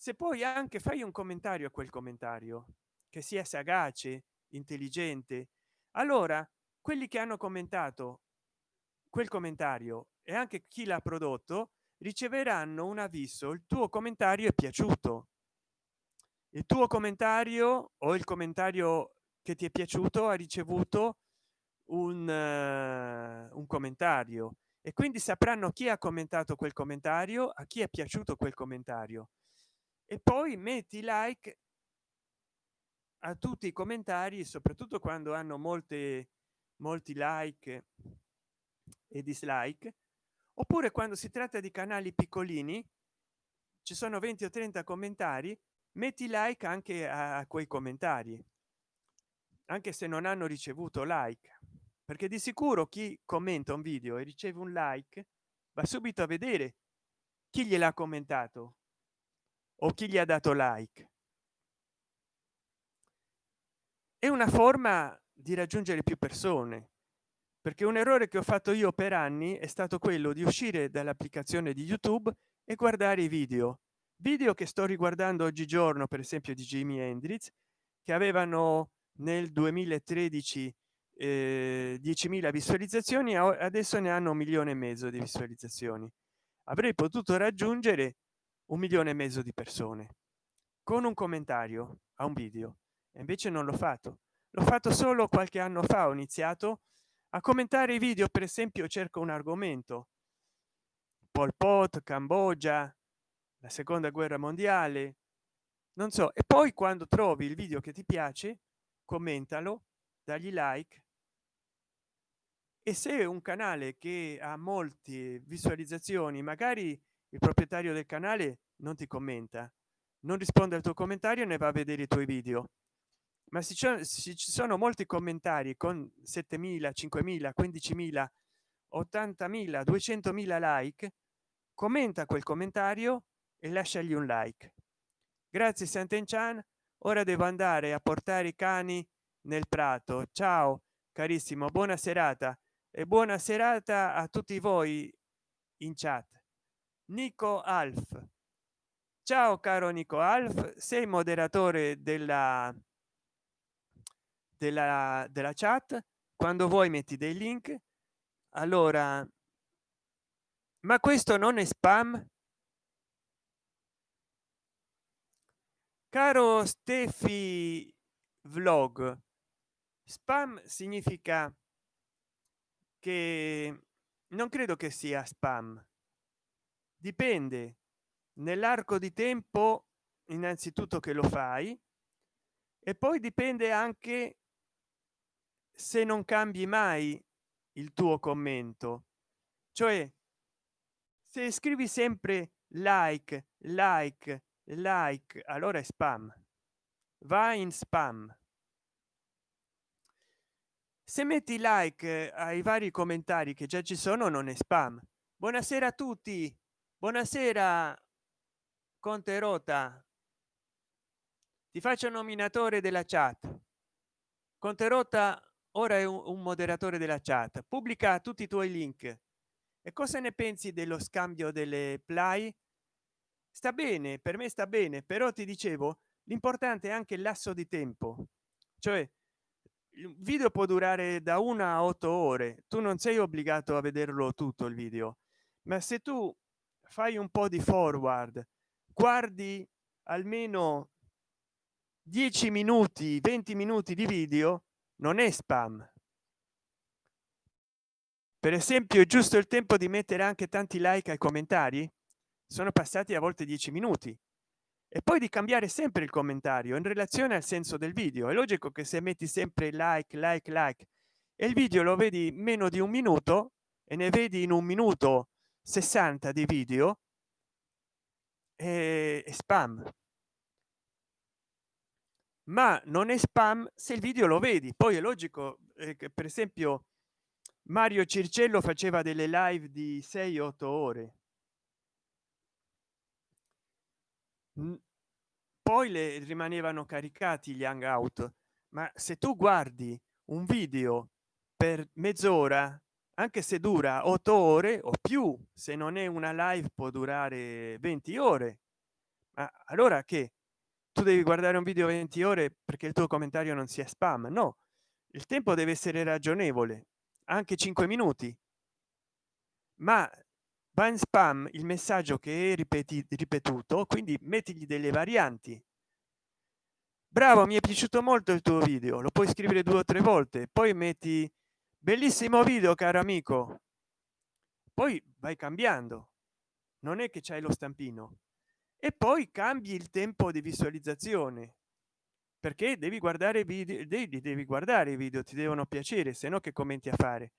[SPEAKER 1] se poi anche fai un commentario a quel commentario che sia sagace intelligente. Allora quelli che hanno commentato quel commentario e anche chi l'ha prodotto riceveranno un avviso il tuo commentario è piaciuto. Il tuo commentario o il commentario che ti è piaciuto ha ricevuto un, uh, un commentario. E quindi sapranno chi ha commentato quel commentario a chi è piaciuto quel commentario e poi metti like a tutti i commentari soprattutto quando hanno molte molti like e dislike. Oppure quando si tratta di canali piccolini ci sono 20 o 30 commentari metti like anche a, quei commentari anche se non hanno ricevuto like. Perché di sicuro chi commenta un video e riceve un like va subito a vedere chi gliel'ha commentato o chi gli ha dato like. È una forma di raggiungere più persone perché un errore che ho fatto io per anni è stato quello di uscire dall'applicazione di youtube e guardare i video. Video che sto riguardando oggigiorno per esempio di jimi hendrix che avevano nel 2013 eh, 10.000 visualizzazioni adesso ne hanno un milione e mezzo di visualizzazioni. Avrei potuto raggiungere un milione e mezzo di persone con un commentario a un video e invece non l'ho fatto. L'ho fatto solo qualche anno fa ho iniziato a commentare i video per esempio cerco un argomento. Pol pot cambogia la seconda guerra mondiale non so. E poi quando trovi il video che ti piace commentalo dagli like. E se un canale che ha molte visualizzazioni magari il proprietario del canale non ti commenta non risponde al tuo commentario ne va a vedere i tuoi video. Ma se ci sono molti commentari con 7000 5000 15000 80.000 200.000 like commenta quel commentario e lasciagli un like. Grazie Sant'Enchan. Ora devo andare a portare i cani nel prato. Ciao carissimo buona serata e buona serata a tutti voi in chat nico alf. Ciao caro nico alf sei moderatore della della della chat. Quando vuoi metti dei link. Allora ma questo non è spam? Caro steffi vlog spam significa che non credo che sia spam dipende. Nell'arco di tempo innanzitutto che lo fai e poi dipende anche se non cambi mai il tuo commento. Cioè se scrivi sempre like like like allora è spam. Va in spam. Se metti like ai vari commentari che già ci sono non è spam. Buonasera a tutti buonasera conte rota. Ti faccio nominatore della chat. Conte rota ora è un, moderatore della chat. Pubblica tutti i tuoi link. E cosa ne pensi dello scambio delle play? Sta bene per me sta bene però ti dicevo l'importante è anche il lasso di tempo. Cioè il video può durare da una a otto ore. Tu non sei obbligato a vederlo tutto il video. Ma se tu fai un po di forward guardi almeno 10 minuti 20 minuti di video non è spam. Per esempio è giusto il tempo di mettere anche tanti like ai commentari? Sono passati a volte 10 minuti. E poi di cambiare sempre il commentario in relazione al senso del video. È logico che se metti sempre like like like e il video lo vedi meno di un minuto e ne vedi in un minuto 60 di video e spam. Ma non è spam se il video lo vedi. Poi è logico eh, che per esempio mario circello faceva delle live di 6 8 ore. Poi le rimanevano caricati gli hangout. Ma se tu guardi un video per mezz'ora anche se dura otto ore o più se non è una live può durare 20 ore. Ma allora che? Tu devi guardare un video 20 ore perché il tuo commentario non sia spam. No il tempo deve essere ragionevole anche 5 minuti. Ma va in spam il messaggio che è ripetuto quindi mettigli delle varianti. Bravo mi è piaciuto molto il tuo video lo puoi scrivere due o tre volte poi metti bellissimo video caro amico poi vai cambiando non è che c'hai lo stampino e poi cambi il tempo di visualizzazione perché devi guardare video devi, devi guardare i video ti devono piacere se no che commenti a fare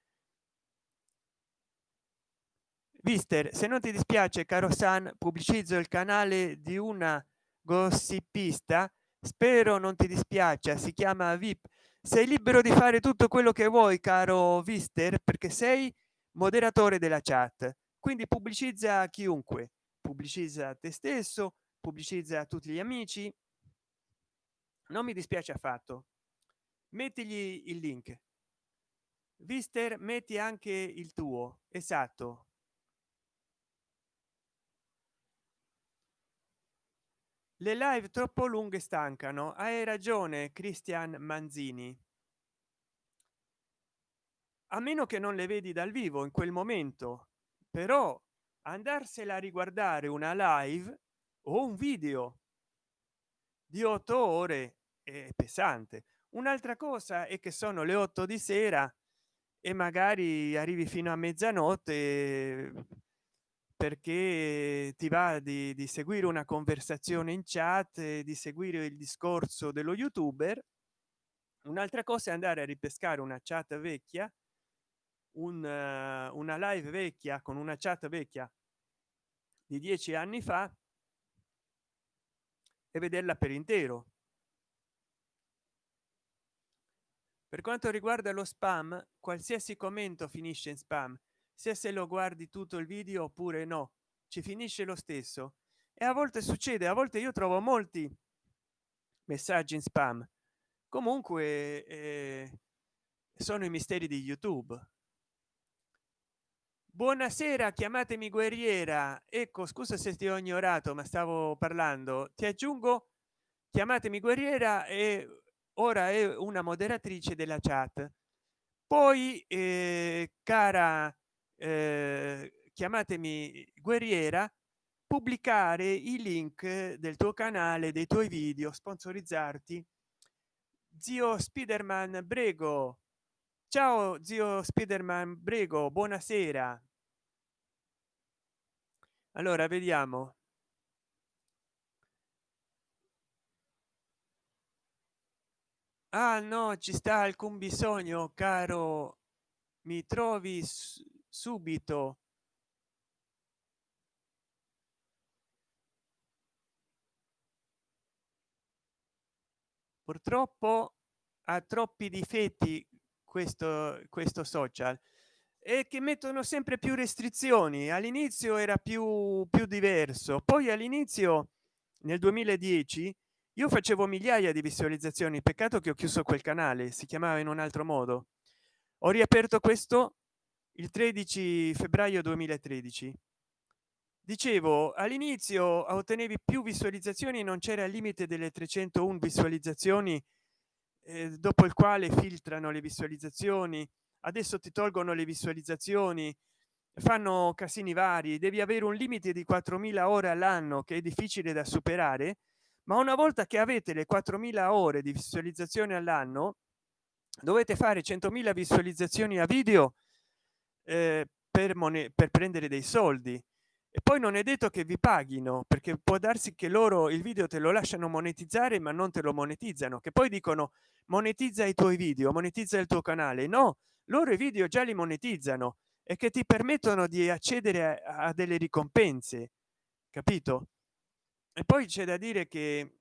[SPEAKER 1] Vister, se non ti dispiace, caro San, pubblicizzo il canale di una gossipista. Spero non ti dispiace, si chiama VIP. Sei libero di fare tutto quello che vuoi, caro Vister, perché sei moderatore della chat. Quindi pubblicizza chiunque, pubblicizza te stesso, pubblicizza tutti gli amici. Non mi dispiace affatto. Mettigli il link. Vister, metti anche il tuo. Esatto le live troppo lunghe stancano. Hai ragione cristian manzini. A meno che non le vedi dal vivo in quel momento però andarsela a riguardare una live o un video di otto ore è pesante. Un'altra cosa è che sono le otto di sera e magari arrivi fino a mezzanotte perché ti va di, di seguire una conversazione in chat di seguire il discorso dello youtuber. Un'altra cosa è andare a ripescare una chat vecchia un, uh, una live vecchia con una chat vecchia di dieci anni fa e vederla per intero. Per quanto riguarda lo spam qualsiasi commento finisce in spam sia se lo guardi tutto il video oppure no. Ci finisce lo stesso. E a volte succede a volte io trovo molti messaggi in spam. Comunque eh, sono i misteri di youtube. Buonasera chiamatemi guerriera. Ecco scusa se ti ho ignorato ma stavo parlando. Ti aggiungo chiamatemi guerriera e ora è una moderatrice della chat. Poi eh, cara eh, chiamatemi guerriera pubblicare i link del tuo canale dei tuoi video sponsorizzarti. Zio spiderman brego. Ciao zio spiderman brego buonasera. Allora vediamo. Ah no ci sta alcun bisogno caro. Mi trovi subito. Purtroppo ha troppi difetti questo questo social e che mettono sempre più restrizioni. All'inizio era più più diverso poi all'inizio nel 2010 io facevo migliaia di visualizzazioni. Peccato che ho chiuso quel canale si chiamava in un altro modo. Ho riaperto questo il 13 febbraio 2013 dicevo all'inizio ottenevi più visualizzazioni non c'era il limite delle 301 visualizzazioni eh, dopo il quale filtrano le visualizzazioni. Adesso ti tolgono le visualizzazioni fanno casini vari devi avere un limite di 4000 ore all'anno che è difficile da superare ma una volta che avete le 4000 ore di visualizzazione all'anno dovete fare 100.000 visualizzazioni a video eh, per, per prendere dei soldi. E poi non è detto che vi paghino perché può darsi che loro il video te lo lasciano monetizzare ma non te lo monetizzano che poi dicono monetizza i tuoi video monetizza il tuo canale no loro i video già li monetizzano e che ti permettono di accedere a, a delle ricompense capito? E poi c'è da dire che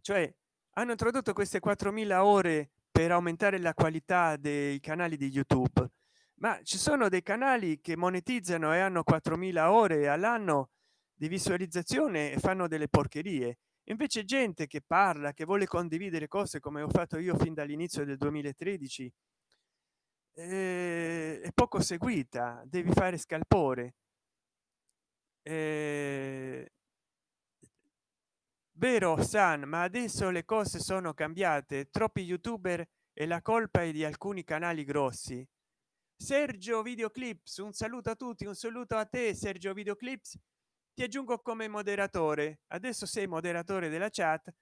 [SPEAKER 1] cioè hanno introdotto queste 4000 ore per aumentare la qualità dei canali di youtube. Ma ci sono dei canali che monetizzano e hanno 4000 ore all'anno di visualizzazione e fanno delle porcherie. Invece gente che parla che vuole condividere cose come ho fatto io fin dall'inizio del 2013 eh, è poco seguita devi fare scalpore. Eh, vero san ma adesso le cose sono cambiate. Troppi youtuber e la colpa è di alcuni canali grossi. Sergio videoclips un saluto a tutti un saluto a te sergio videoclips. Ti aggiungo come moderatore. Adesso sei moderatore della chat.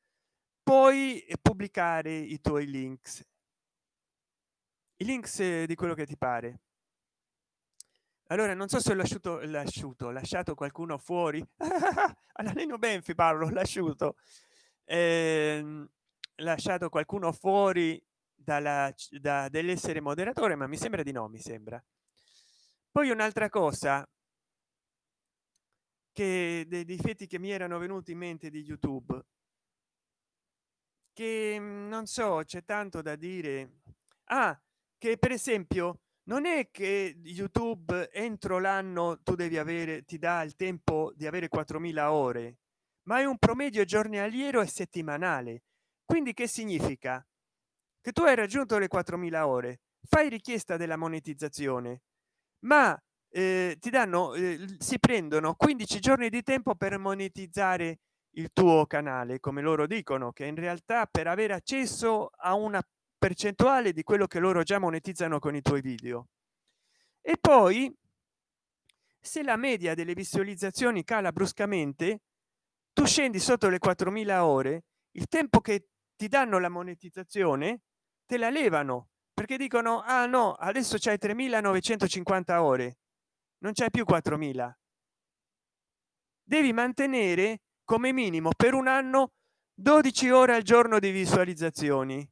[SPEAKER 1] Puoi pubblicare i tuoi links. I links di quello che ti pare allora non so se ho lasciato lasciato lasciato qualcuno fuori. <laughs> Alla neno benfi parlo lasciuto. Eh, lasciato qualcuno fuori dalla da, dell'essere moderatore ma mi sembra di no mi sembra. Poi un'altra cosa che dei difetti che mi erano venuti in mente di youtube. Che mm, non so c'è tanto da dire. Ah che per esempio non è che youtube entro l'anno tu devi avere ti dà il tempo di avere 4000 ore ma è un promedio giornaliero e settimanale. Quindi che significa? Che tu hai raggiunto le 4000 ore fai richiesta della monetizzazione ma eh, ti danno eh, si prendono 15 giorni di tempo per monetizzare il tuo canale come loro dicono che in realtà per avere accesso a una percentuale di quello che loro già monetizzano con i tuoi video. E poi se la media delle visualizzazioni cala bruscamente tu scendi sotto le 4000 ore il tempo che ti danno la monetizzazione te la levano perché dicono ah no adesso c'è 3950 ore non c'è più 4000 devi mantenere come minimo per un anno 12 ore al giorno di visualizzazioni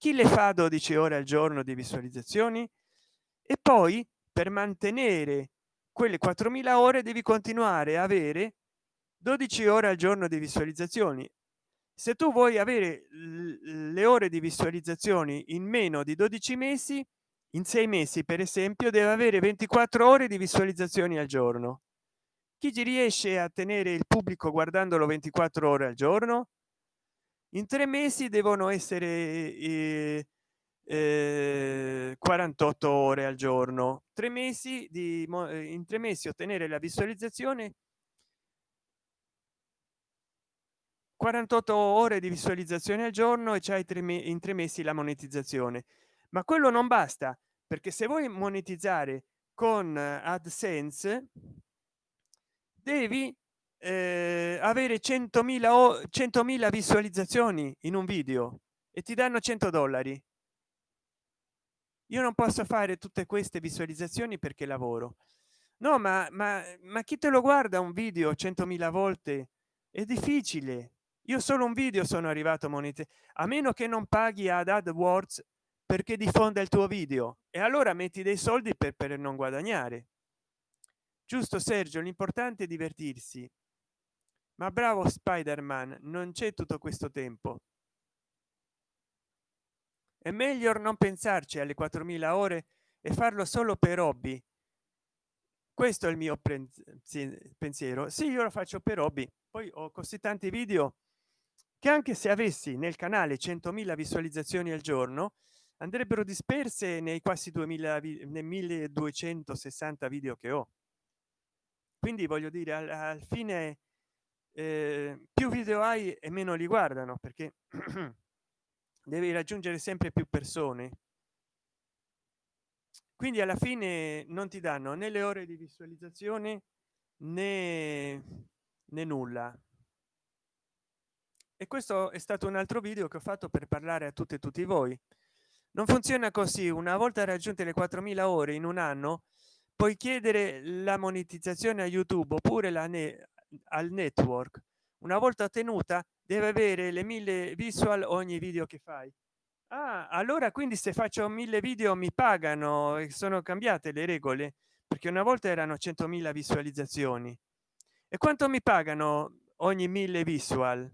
[SPEAKER 1] chi le fa 12 ore al giorno di visualizzazioni? E poi per mantenere quelle 4000 ore devi continuare a avere 12 ore al giorno di visualizzazioni. Se tu vuoi avere le ore di visualizzazioni in meno di 12 mesi in sei mesi per esempio deve avere 24 ore di visualizzazioni al giorno. Chi ci riesce a tenere il pubblico guardandolo 24 ore al giorno in tre mesi devono essere eh, eh, 48 ore al giorno. Tre mesi di eh, in tre mesi ottenere la visualizzazione 48 ore di visualizzazione al giorno e c'hai tre in tre mesi la monetizzazione. Ma quello non basta perché se vuoi monetizzare con adsense devi eh, avere 100.000 o 100.000 visualizzazioni in un video e ti danno 100 dollari. Io non posso fare tutte queste visualizzazioni perché lavoro. No ma ma, ma chi te lo guarda un video 100.000 volte è difficile. Io solo un video sono arrivato a monete a meno che non paghi ad adwords perché diffonda il tuo video. E allora metti dei soldi per, per non guadagnare. Giusto sergio? L'importante è divertirsi ma bravo spider-man non c'è tutto questo tempo. È meglio non pensarci alle 4000 ore e farlo solo per hobby. Questo è il mio pensiero. Sì io lo faccio per hobby. Poi ho così tanti video che anche se avessi nel canale 100.000 visualizzazioni al giorno andrebbero disperse nei quasi 2000 nei 1260 video che ho. Quindi voglio dire al, al fine eh, più video hai e meno li guardano perché <clears throat> devi raggiungere sempre più persone. Quindi alla fine non ti danno né le ore di visualizzazione né, né nulla. E questo è stato un altro video che ho fatto per parlare a tutte e tutti voi. Non funziona così una volta raggiunte le 4000 ore in un anno puoi chiedere la monetizzazione a youtube oppure la ne al network. Una volta ottenuta deve avere le mille visual ogni video che fai. Ah, allora quindi se faccio mille video mi pagano e sono cambiate le regole? Perché una volta erano 100.000 visualizzazioni. E quanto mi pagano ogni mille visual?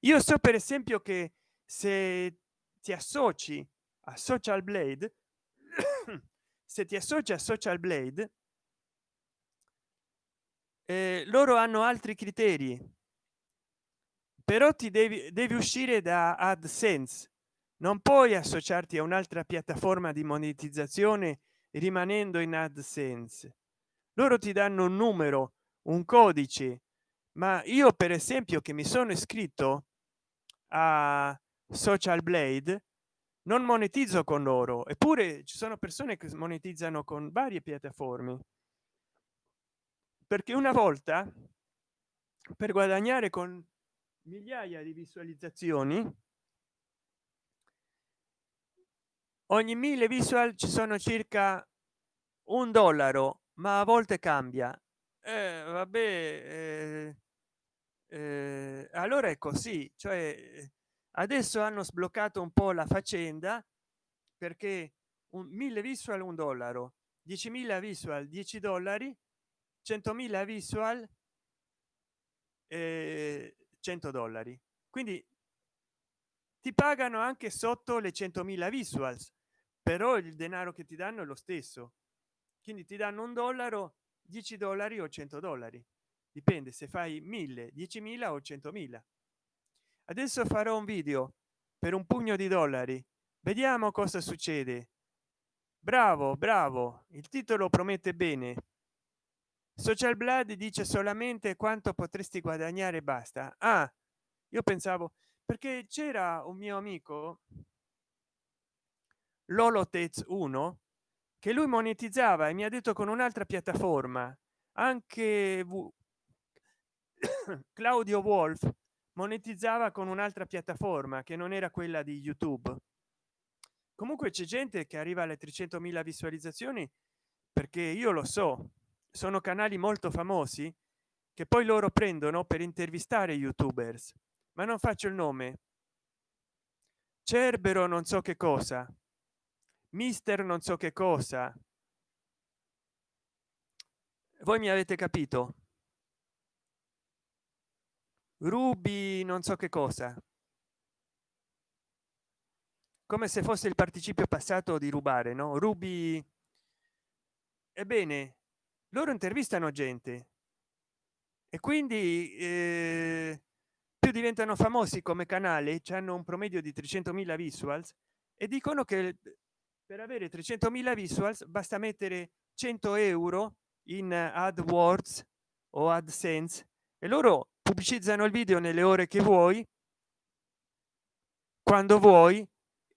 [SPEAKER 1] Io so per esempio che se ti associ a social blade <coughs> se ti associ a social blade eh, loro hanno altri criteri. Però ti devi devi uscire da adsense. Non puoi associarti a un'altra piattaforma di monetizzazione rimanendo in adsense. Loro ti danno un numero un codice ma io per esempio che mi sono iscritto a social blade non monetizzo con loro. Eppure ci sono persone che monetizzano con varie piattaforme perché una volta per guadagnare con migliaia di visualizzazioni ogni mille visual ci sono circa un dollaro ma a volte cambia. Eh, vabbè eh, eh, allora è così cioè adesso hanno sbloccato un po la faccenda perché un mille visual un dollaro 10.000 visual 10 dollari 100.000 visual eh, 100 dollari. Quindi ti pagano anche sotto le 100.000 visuals però il denaro che ti danno è lo stesso. Quindi ti danno un dollaro 10 dollari o 100 dollari. Dipende se fai 1000 10.000 o 100.000 adesso farò un video per un pugno di dollari. Vediamo cosa succede. Bravo bravo. Il titolo promette bene social blood dice solamente quanto potresti guadagnare basta. Ah io pensavo perché c'era un mio amico lolotez 1 che lui monetizzava e mi ha detto con un'altra piattaforma anche <coughs> claudio wolf monetizzava con un'altra piattaforma che non era quella di youtube. Comunque c'è gente che arriva alle 300.000 visualizzazioni perché io lo so sono canali molto famosi che poi loro prendono per intervistare youtubers. Ma non faccio il nome. Cerbero non so che cosa. Mister non so che cosa. Voi mi avete capito? Ruby non so che cosa. Come se fosse il participio passato di rubare no? Ruby. Ebbene loro intervistano gente. E quindi eh, più diventano famosi come canale hanno un promedio di 300.000 visuals e dicono che per avere 300.000 visuals basta mettere 100 euro in adwords o adsense e loro pubblicizzano il video nelle ore che vuoi quando vuoi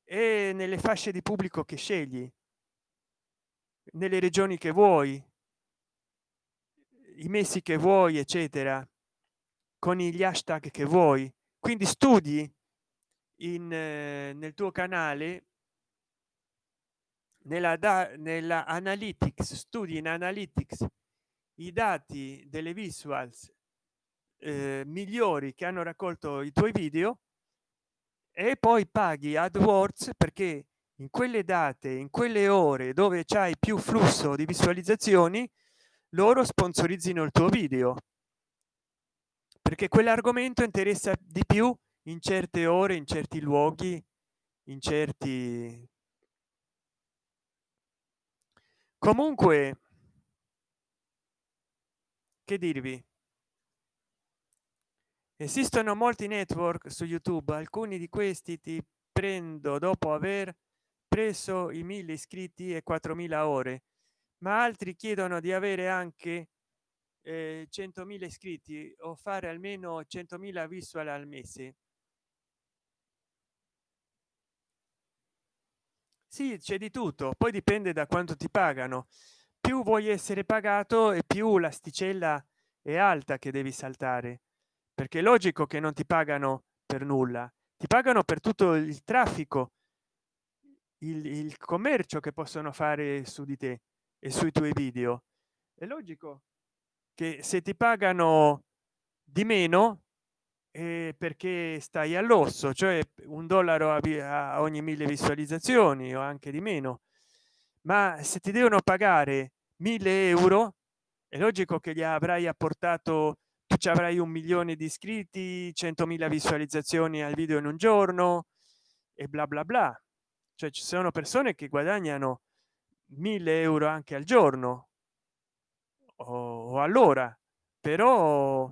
[SPEAKER 1] e nelle fasce di pubblico che scegli nelle regioni che vuoi i mesi che vuoi eccetera con gli hashtag che vuoi. Quindi studi in eh, nel tuo canale nella da nella analytics studi in analytics i dati delle visuals eh, migliori che hanno raccolto i tuoi video e poi paghi adwords perché in quelle date in quelle ore dove c'hai più flusso di visualizzazioni loro sponsorizzino il tuo video. Perché quell'argomento interessa di più in certe ore in certi luoghi in certi comunque che dirvi? Esistono molti network su youtube alcuni di questi ti prendo dopo aver preso i mille iscritti e 4000 ore ma altri chiedono di avere anche eh, 100.000 iscritti o fare almeno 100.000 visual al mese. Sì c'è di tutto poi dipende da quanto ti pagano. Più vuoi essere pagato e più l'asticella è alta che devi saltare perché è logico che non ti pagano per nulla ti pagano per tutto il traffico il, il commercio che possono fare su di te e sui tuoi video. È logico che se ti pagano di meno eh, perché stai all'osso cioè un dollaro a, ogni mille visualizzazioni o anche di meno. Ma se ti devono pagare mille euro è logico che gli avrai apportato tu ci avrai un milione di iscritti 100.000 visualizzazioni al video in un giorno e bla bla bla. Cioè ci sono persone che guadagnano 1000 euro anche al giorno. O allora. Però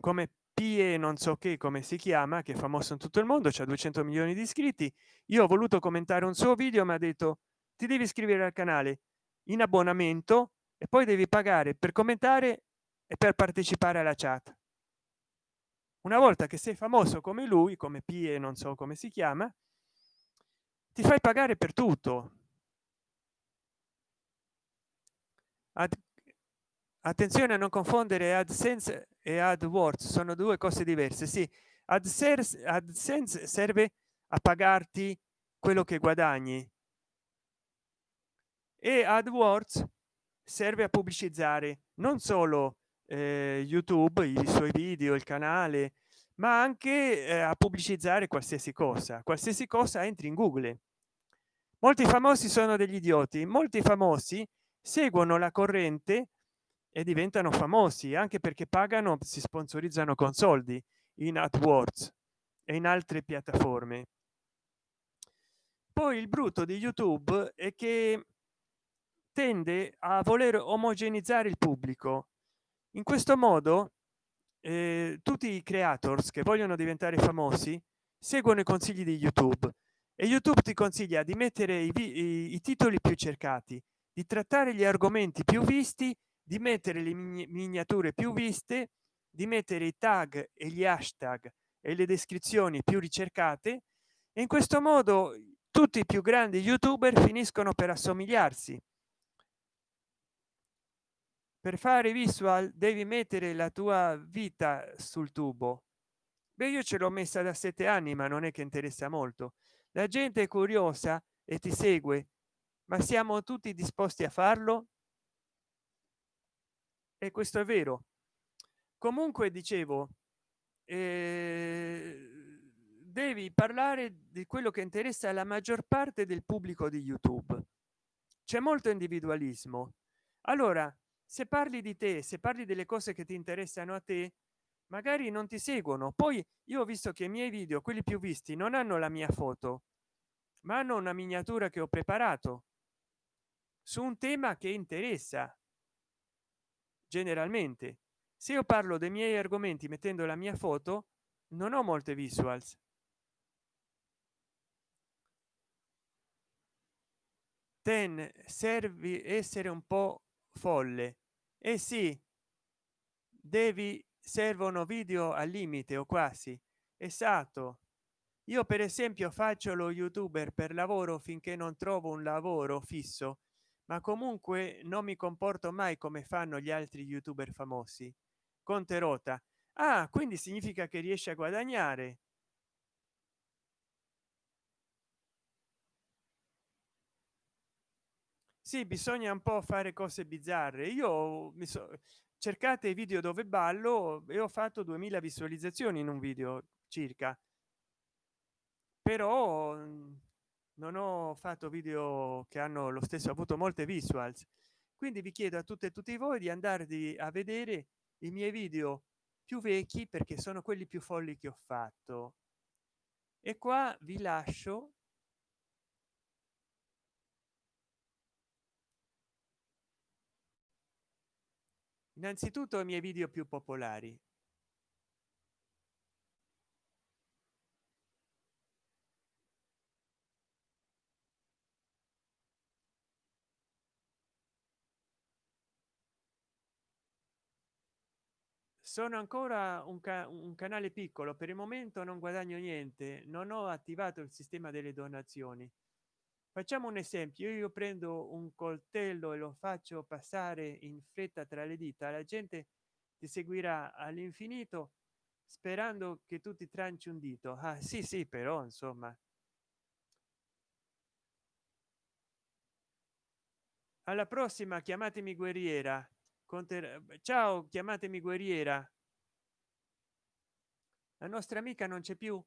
[SPEAKER 1] come pie non so che come si chiama che è famoso in tutto il mondo c'è 200 milioni di iscritti io ho voluto commentare un suo video ma ha detto ti devi iscrivere al canale in abbonamento e poi devi pagare per commentare e per partecipare alla chat. Una volta che sei famoso come lui come pie non so come si chiama ti fai pagare per tutto Ad, attenzione a non confondere adsense e adwords sono due cose diverse sì. Adsense adsense serve a pagarti quello che guadagni. E adwords serve a pubblicizzare non solo eh, youtube i suoi video il canale ma anche eh, a pubblicizzare qualsiasi cosa. Qualsiasi cosa entri in google. Molti famosi sono degli idioti. Molti famosi seguono la corrente e diventano famosi anche perché pagano si sponsorizzano con soldi in AdWords e in altre piattaforme. Poi il brutto di youtube è che tende a voler omogenizzare il pubblico. In questo modo eh, tutti i creators che vogliono diventare famosi seguono i consigli di youtube e youtube ti consiglia di mettere i, i, i titoli più cercati di trattare gli argomenti più visti di mettere le miniature più viste di mettere i tag e gli hashtag e le descrizioni più ricercate. E in questo modo tutti i più grandi youtuber finiscono per assomigliarsi. Per fare visual devi mettere la tua vita sul tubo. Beh io ce l'ho messa da sette anni ma non è che interessa molto. La gente è curiosa e ti segue ma siamo tutti disposti a farlo? E questo è vero. Comunque dicevo eh, devi parlare di quello che interessa alla maggior parte del pubblico di youtube. C'è molto individualismo. Allora se parli di te se parli delle cose che ti interessano a te magari non ti seguono. Poi io ho visto che i miei video quelli più visti non hanno la mia foto ma hanno una miniatura che ho preparato su un tema che interessa generalmente. Se io parlo dei miei argomenti mettendo la mia foto non ho molte visuals. Ten servi essere un po folle. E eh sì devi servono video al limite o quasi. Esatto. Io per esempio faccio lo youtuber per lavoro finché non trovo un lavoro fisso ma comunque non mi comporto mai come fanno gli altri youtuber famosi. Conterota ah quindi significa che riesce a guadagnare. Sì bisogna un po fare cose bizzarre. Io mi so cercate i video dove ballo e ho fatto 2000 visualizzazioni in un video circa. Però non ho fatto video che hanno lo stesso avuto molte visuals. Quindi vi chiedo a tutte e tutti voi di andarvi a vedere i miei video più vecchi perché sono quelli più folli che ho fatto. E qua vi lascio innanzitutto i miei video più popolari sono ancora un, ca un, canale piccolo per il momento non guadagno niente non ho attivato il sistema delle donazioni. Facciamo un esempio io prendo un coltello e lo faccio passare in fretta tra le dita la gente ti seguirà all'infinito sperando che tu ti tranci un dito. Ah sì sì però insomma. Alla prossima chiamatemi guerriera ciao chiamatemi guerriera. La nostra amica non c'è più.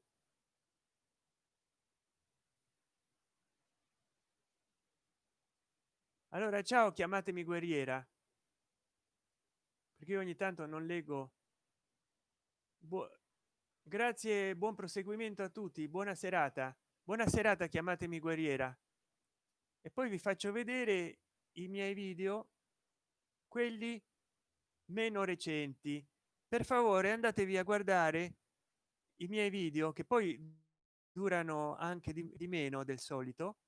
[SPEAKER 1] Allora ciao chiamatemi guerriera. Perché ogni tanto non leggo. Bu grazie buon proseguimento a tutti buona serata. Buona serata chiamatemi guerriera. E poi vi faccio vedere i miei video quelli meno recenti. Per favore andatevi a guardare i miei video che poi durano anche di, di meno del solito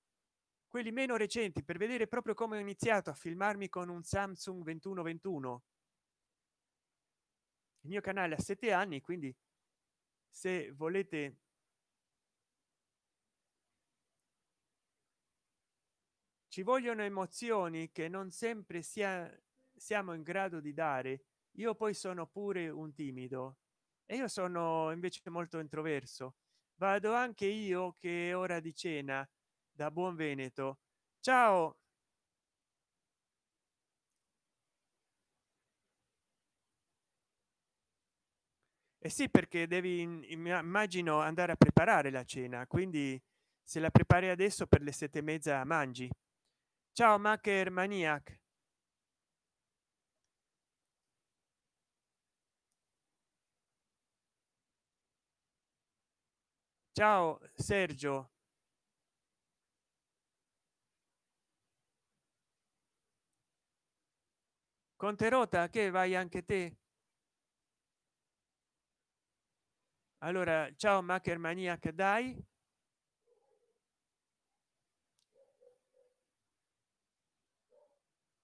[SPEAKER 1] quelli meno recenti per vedere proprio come ho iniziato a filmarmi con un samsung 2121 il mio canale ha sette anni quindi se volete ci vogliono emozioni che non sempre sia siamo in grado di dare io poi sono pure un timido e io sono invece molto introverso. Vado anche io che è ora di cena da buon veneto. Ciao! E eh sì perché devi immagino andare a preparare la cena quindi se la prepari adesso per le sette e mezza mangi. Ciao macher maniac ciao sergio. Conterota che vai anche te? Allora ciao macher maniac dai.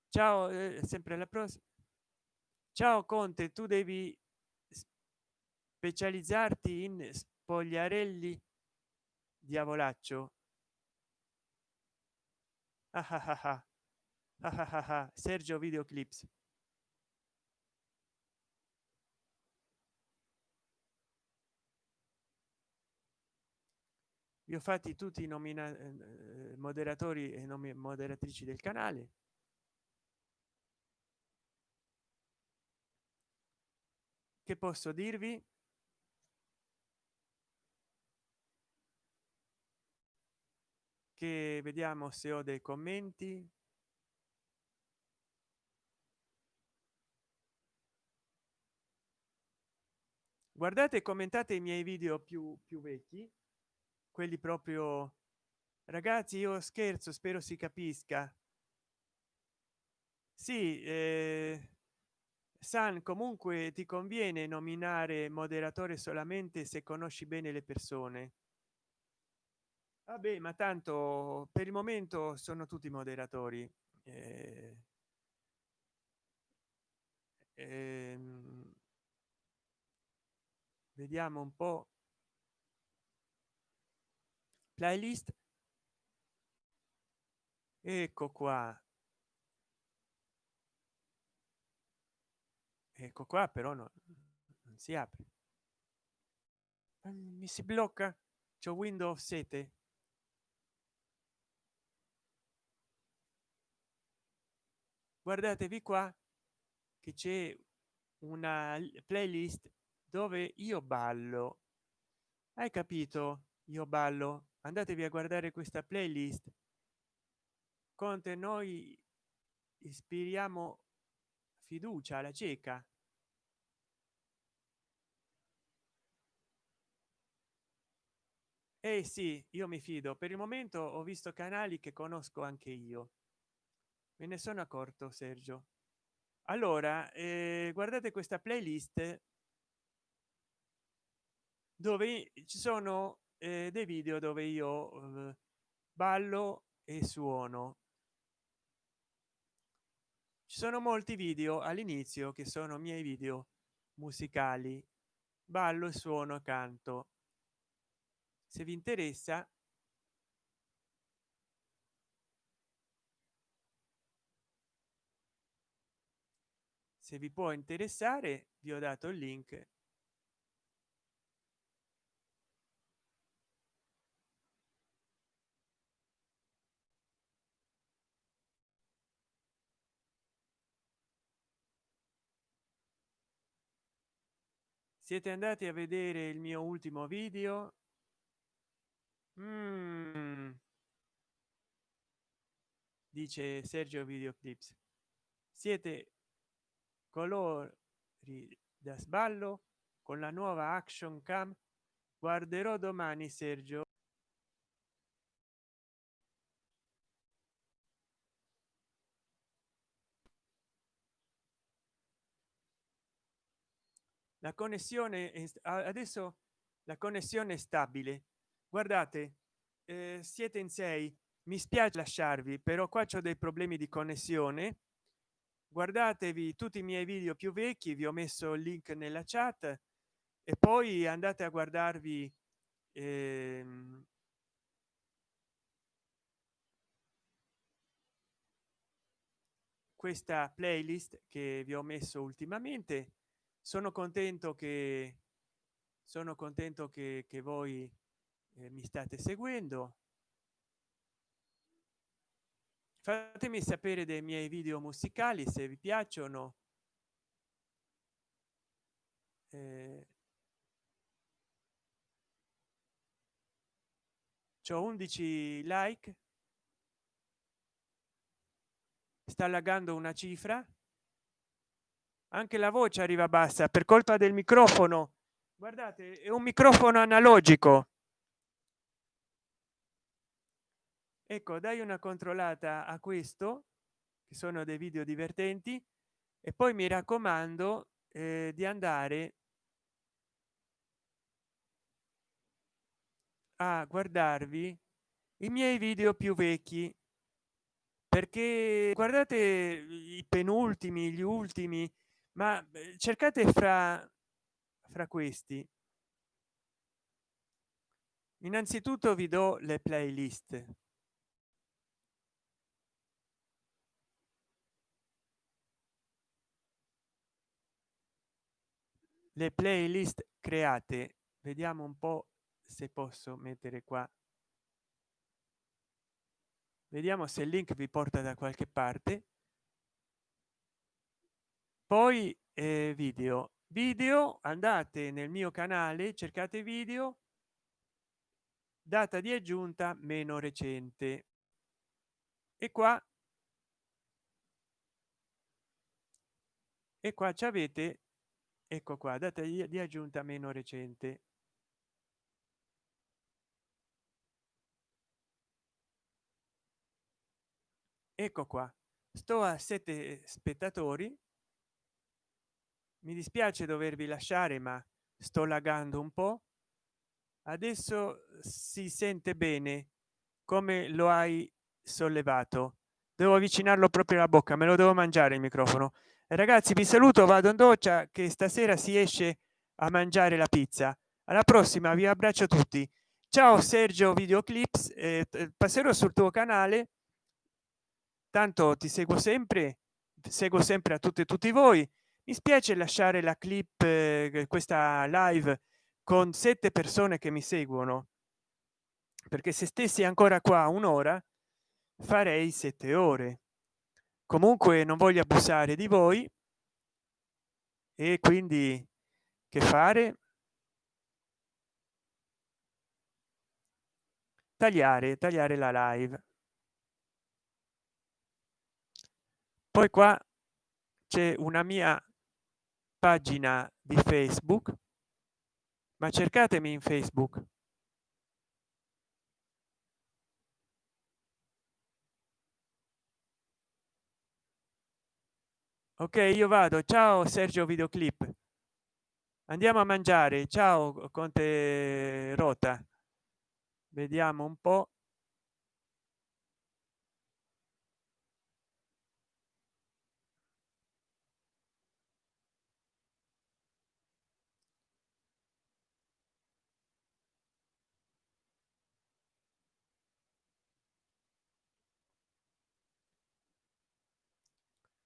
[SPEAKER 1] Ciao eh, sempre la prossima ciao conte tu devi specializzarti in spogliarelli diavolaccio. Ah ah ah ah. Ah ah ah sergio videoclips. Vi ho fatti tutti i nomina eh, moderatori e nomi moderatrici del canale. Che posso dirvi che vediamo se ho dei commenti. Guardate commentate i miei video più più vecchi quelli proprio ragazzi io scherzo spero si capisca sì eh, san comunque ti conviene nominare moderatore solamente se conosci bene le persone vabbè ma tanto per il momento sono tutti moderatori. Eh, ehm, vediamo un po. Playlist. Ecco qua. Ecco qua però no, non si apre. Mi si blocca. C'è windows 7 guardatevi qua che c'è una playlist dove io ballo. Hai capito? Io ballo. Andatevi a guardare questa playlist. Conte noi ispiriamo fiducia alla cieca. Eh sì io mi fido. Per il momento ho visto canali che conosco anche io me ne sono accorto sergio. Allora eh, guardate questa playlist dove ci sono eh, dei video dove io eh, ballo e suono. Ci sono molti video all'inizio che sono miei video musicali. Ballo e suono canto. Se vi interessa se vi può interessare vi ho dato il link. Siete andati a vedere il mio ultimo video? Mm. dice sergio videoclips. Siete colori da sballo con la nuova action cam guarderò domani sergio. La connessione adesso la connessione è stabile. Guardate eh, siete in sei. Mi spiace lasciarvi però qua c'ho dei problemi di connessione guardatevi tutti i miei video più vecchi vi ho messo il link nella chat e poi andate a guardarvi ehm, questa playlist che vi ho messo ultimamente. Sono contento che sono contento che, che voi eh, mi state seguendo fatemi sapere dei miei video musicali se vi piacciono. Eh, c'ho 11 like. Sta laggando una cifra. Anche la voce arriva bassa per colpa del microfono. Guardate è un microfono analogico ecco dai una controllata a questo che sono dei video divertenti e poi mi raccomando eh, di andare a guardarvi i miei video più vecchi perché guardate i penultimi gli ultimi ma cercate fra fra questi. Innanzitutto vi do le playlist le playlist create. Vediamo un po se posso mettere qua. Vediamo se il link vi porta da qualche parte. Poi eh, video. Video andate nel mio canale cercate video. Data di aggiunta meno recente. E qua. E qua ci avete ecco qua data di aggiunta meno recente. Ecco qua sto a sette spettatori. Mi dispiace dovervi lasciare ma sto lagando un po. Adesso si sente bene come lo hai sollevato. Devo avvicinarlo proprio alla bocca me lo devo mangiare il microfono ragazzi vi saluto vado in doccia che stasera si esce a mangiare la pizza. Alla prossima vi abbraccio tutti. Ciao sergio videoclips eh, passerò sul tuo canale. Tanto ti seguo sempre seguo sempre a tutti e tutti voi. Mi spiace lasciare la clip eh, questa live con sette persone che mi seguono perché se stessi ancora qua un'ora farei sette ore comunque non voglio abusare di voi. E quindi che fare? Tagliare tagliare la live. Poi qua c'è una mia pagina di facebook ma cercatemi in facebook ok io vado. Ciao sergio videoclip. Andiamo a mangiare. Ciao conte rota. Vediamo un po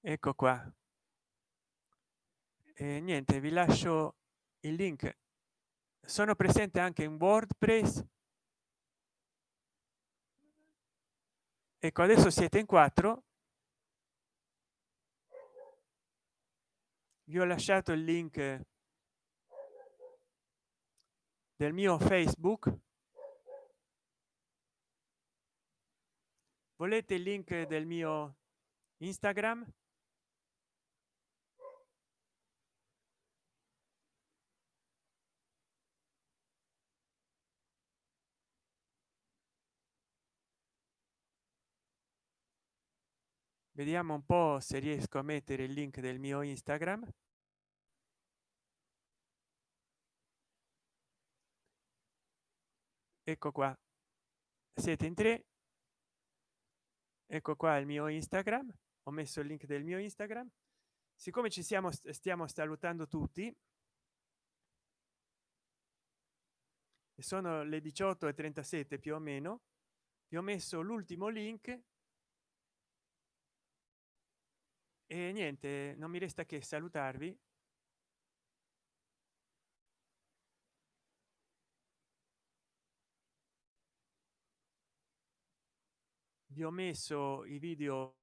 [SPEAKER 1] ecco qua. E niente vi lascio il link. Sono presente anche in wordpress. Ecco adesso siete in quattro. Vi ho lasciato il link del mio facebook. Volete il link del mio instagram vediamo un po se riesco a mettere il link del mio instagram. Ecco qua. Siete in tre. Ecco qua il mio instagram. Ho messo il link del mio instagram. Siccome ci siamo stiamo salutando tutti sono le 18 e 37 più o meno vi ho messo l'ultimo link e niente non mi resta che salutarvi. Vi ho messo i video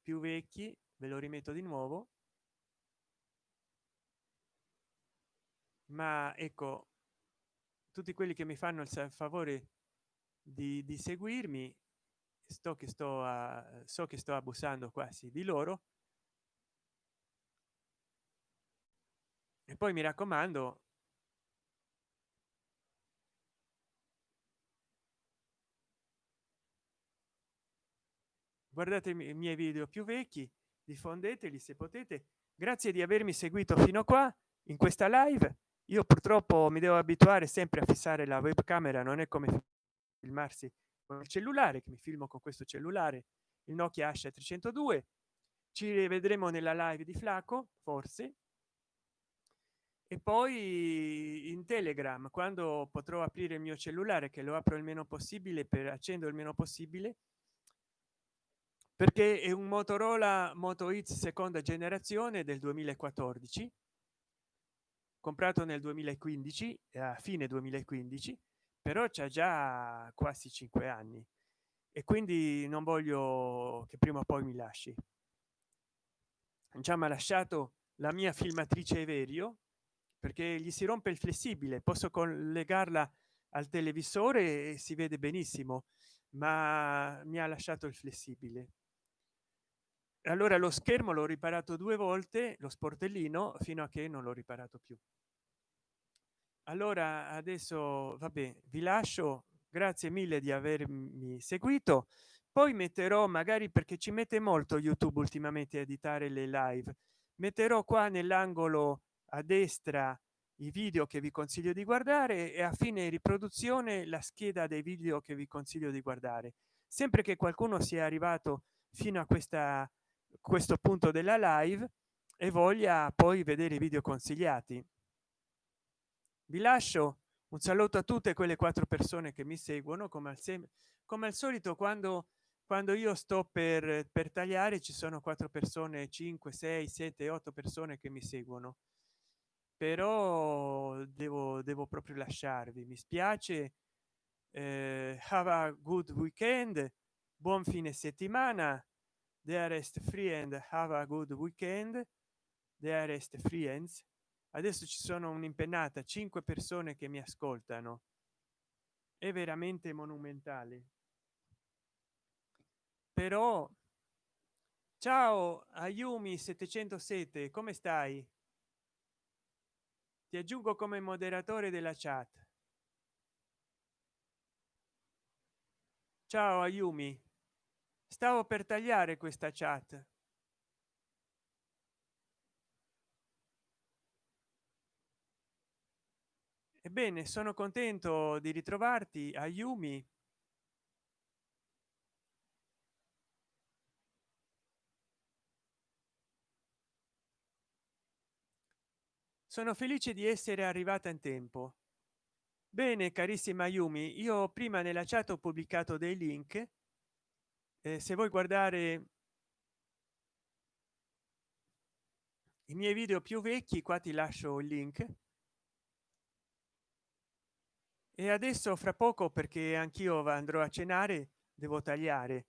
[SPEAKER 1] più vecchi ve lo rimetto di nuovo. Ma ecco tutti quelli che mi fanno il favore di, di seguirmi sto che sto a so che sto abusando quasi di loro e poi mi raccomando guardate i miei video più vecchi diffondeteli se potete. Grazie di avermi seguito fino a qua in questa live. Io purtroppo mi devo abituare sempre a fissare la webcamera non è come filmarsi con il cellulare che mi filmo con questo cellulare il nokia asha 302 ci rivedremo nella live di flaco forse e poi in telegram quando potrò aprire il mio cellulare che lo apro il meno possibile per accendo il meno possibile perché è un motorola moto x seconda generazione del 2014 comprato nel 2015 a fine 2015 però c'è già quasi cinque anni. E quindi non voglio che prima o poi mi lasci. Già mi ha lasciato la mia filmatrice Everio perché gli si rompe il flessibile posso collegarla al televisore e si vede benissimo ma mi ha lasciato il flessibile. Allora lo schermo l'ho riparato due volte lo sportellino fino a che non l'ho riparato più. Allora adesso vabbè vi lascio. Grazie mille di avermi seguito. Poi metterò magari perché ci mette molto youtube ultimamente a editare le live metterò qua nell'angolo a destra i video che vi consiglio di guardare e a fine riproduzione la scheda dei video che vi consiglio di guardare. Sempre che qualcuno sia arrivato fino a questa questo punto della live e voglia poi vedere i video consigliati. Vi lascio un saluto a tutte quelle quattro persone che mi seguono come al, come al solito quando quando io sto per per tagliare ci sono quattro persone 5 6 7 8 persone che mi seguono però devo devo proprio lasciarvi. Mi spiace eh, have a good weekend buon fine settimana dearest friend have a good weekend dearest friends adesso ci sono un'impennata cinque persone che mi ascoltano. È veramente monumentale. Però ciao ayumi 707 come stai ti aggiungo come moderatore della chat. Ciao ayumi. Stavo per tagliare questa chat. Ebbene sono contento di ritrovarti a sono felice di essere arrivata in tempo. Bene carissima yumi io prima nella chat ho pubblicato dei link. Eh, se vuoi guardare i miei video più vecchi qua ti lascio il link. E adesso fra poco perché anch'io andrò a cenare devo tagliare.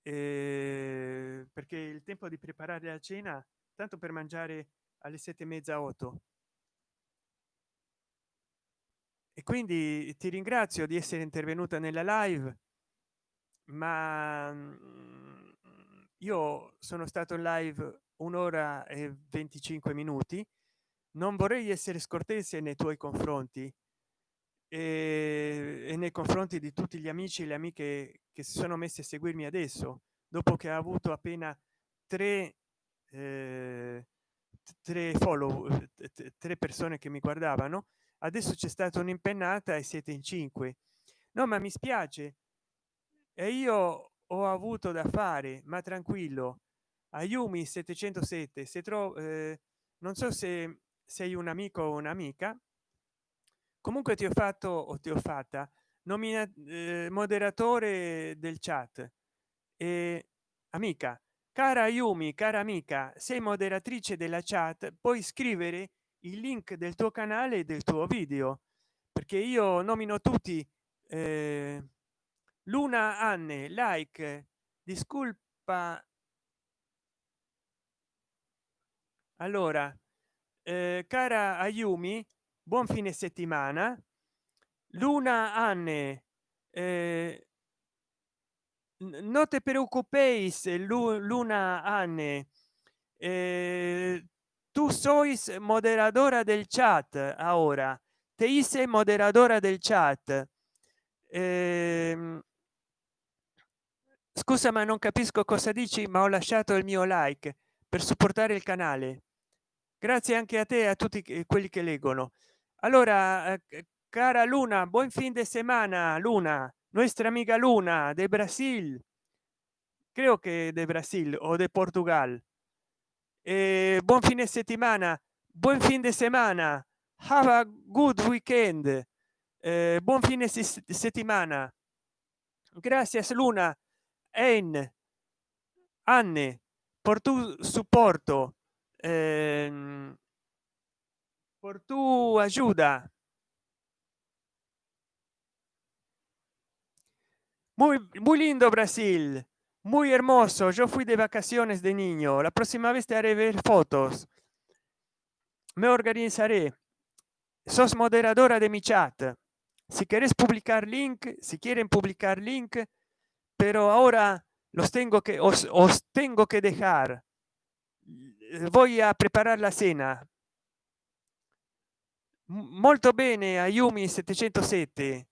[SPEAKER 1] Eh, perché il tempo di preparare la cena tanto per mangiare alle sette e mezza otto e quindi ti ringrazio di essere intervenuta nella live ma mm, io sono stato in live un'ora e 25 minuti. Non vorrei essere scortese nei tuoi confronti e, e nei confronti di tutti gli amici e le amiche che si sono messi a seguirmi adesso dopo che ha avuto appena tre eh, tre follow tre persone che mi guardavano adesso c'è stata un'impennata e siete in cinque. No ma mi spiace. E io ho avuto da fare ma tranquillo. Ayumi 707 se trovo eh, non so se sei un amico o un'amica. Comunque ti ho fatto o ti ho fatta nomina eh, moderatore del chat. E amica cara yumi cara amica sei moderatrice della chat puoi scrivere il link del tuo canale e del tuo video perché io nomino tutti eh, luna anne like discolpa allora eh, cara ayumi buon fine settimana. Luna anne eh, no te preocupéis luna anne eh, tú sois moderadora del chat ahora. Te hice moderadora del chat. Eh, scusa ma non capisco cosa dici ma ho lasciato il mio like per supportare il canale. Grazie anche a te e a tutti quelli che leggono. Allora eh, cara luna buon fin de semana luna nuestra amiga luna de brasil. Creo que de brasil o de portugal eh, buon fine settimana buon fin de semana have a good weekend. Eh, buon fine settimana. Gracias luna en anne por tu supporto. Eh, por tu ayuda. Muy muy lindo brasil muy hermoso yo fui de vacaciones de niño. La próxima vez te haré ver fotos. Me organizaré. Sos moderadora de mi chat. Si quieres publicar link si quieren publicar link pero ahora los tengo que os, os tengo que dejar. Voy a preparar la cena. Molto bene ayumi 707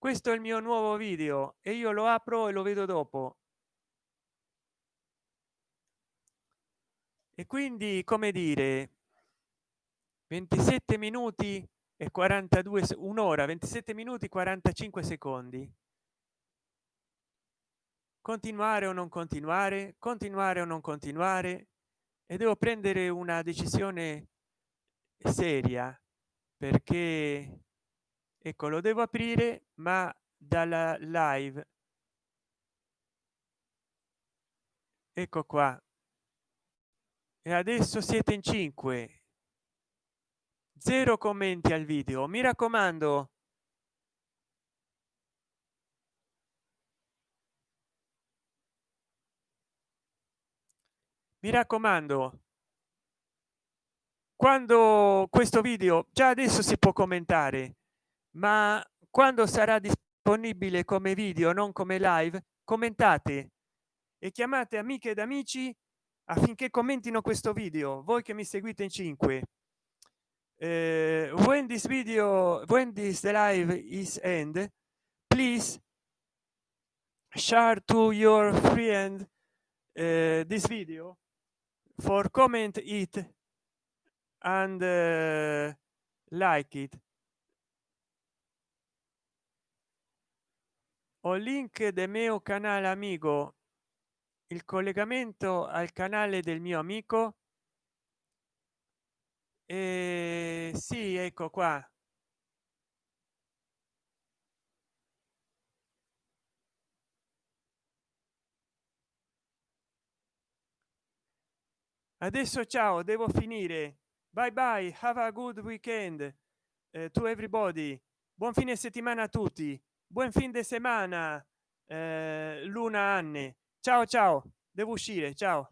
[SPEAKER 1] questo è il mio nuovo video e io lo apro e lo vedo dopo. E quindi come dire 27 minuti e 42 un'ora 27 minuti 45 secondi. Continuare o non continuare continuare o non continuare e devo prendere una decisione seria perché ecco lo devo aprire ma dalla live. Ecco qua. E adesso siete in 5 zero commenti al video. Mi raccomando. Mi raccomando. Quando questo video già adesso si può commentare ma quando sarà disponibile come video non come live commentate e chiamate amiche ed amici affinché commentino questo video voi che mi seguite in 5 uh, when this video when this live is end please share to your friend uh, this video for comment it and uh, like it o link del mio canale amico. Il collegamento al canale del mio amico. E sì ecco qua. Adesso ciao devo finire. Bye bye have a good weekend uh, to everybody. Buon fine settimana a tutti buon fin de semana eh, luna anne. Ciao ciao. Devo uscire. Ciao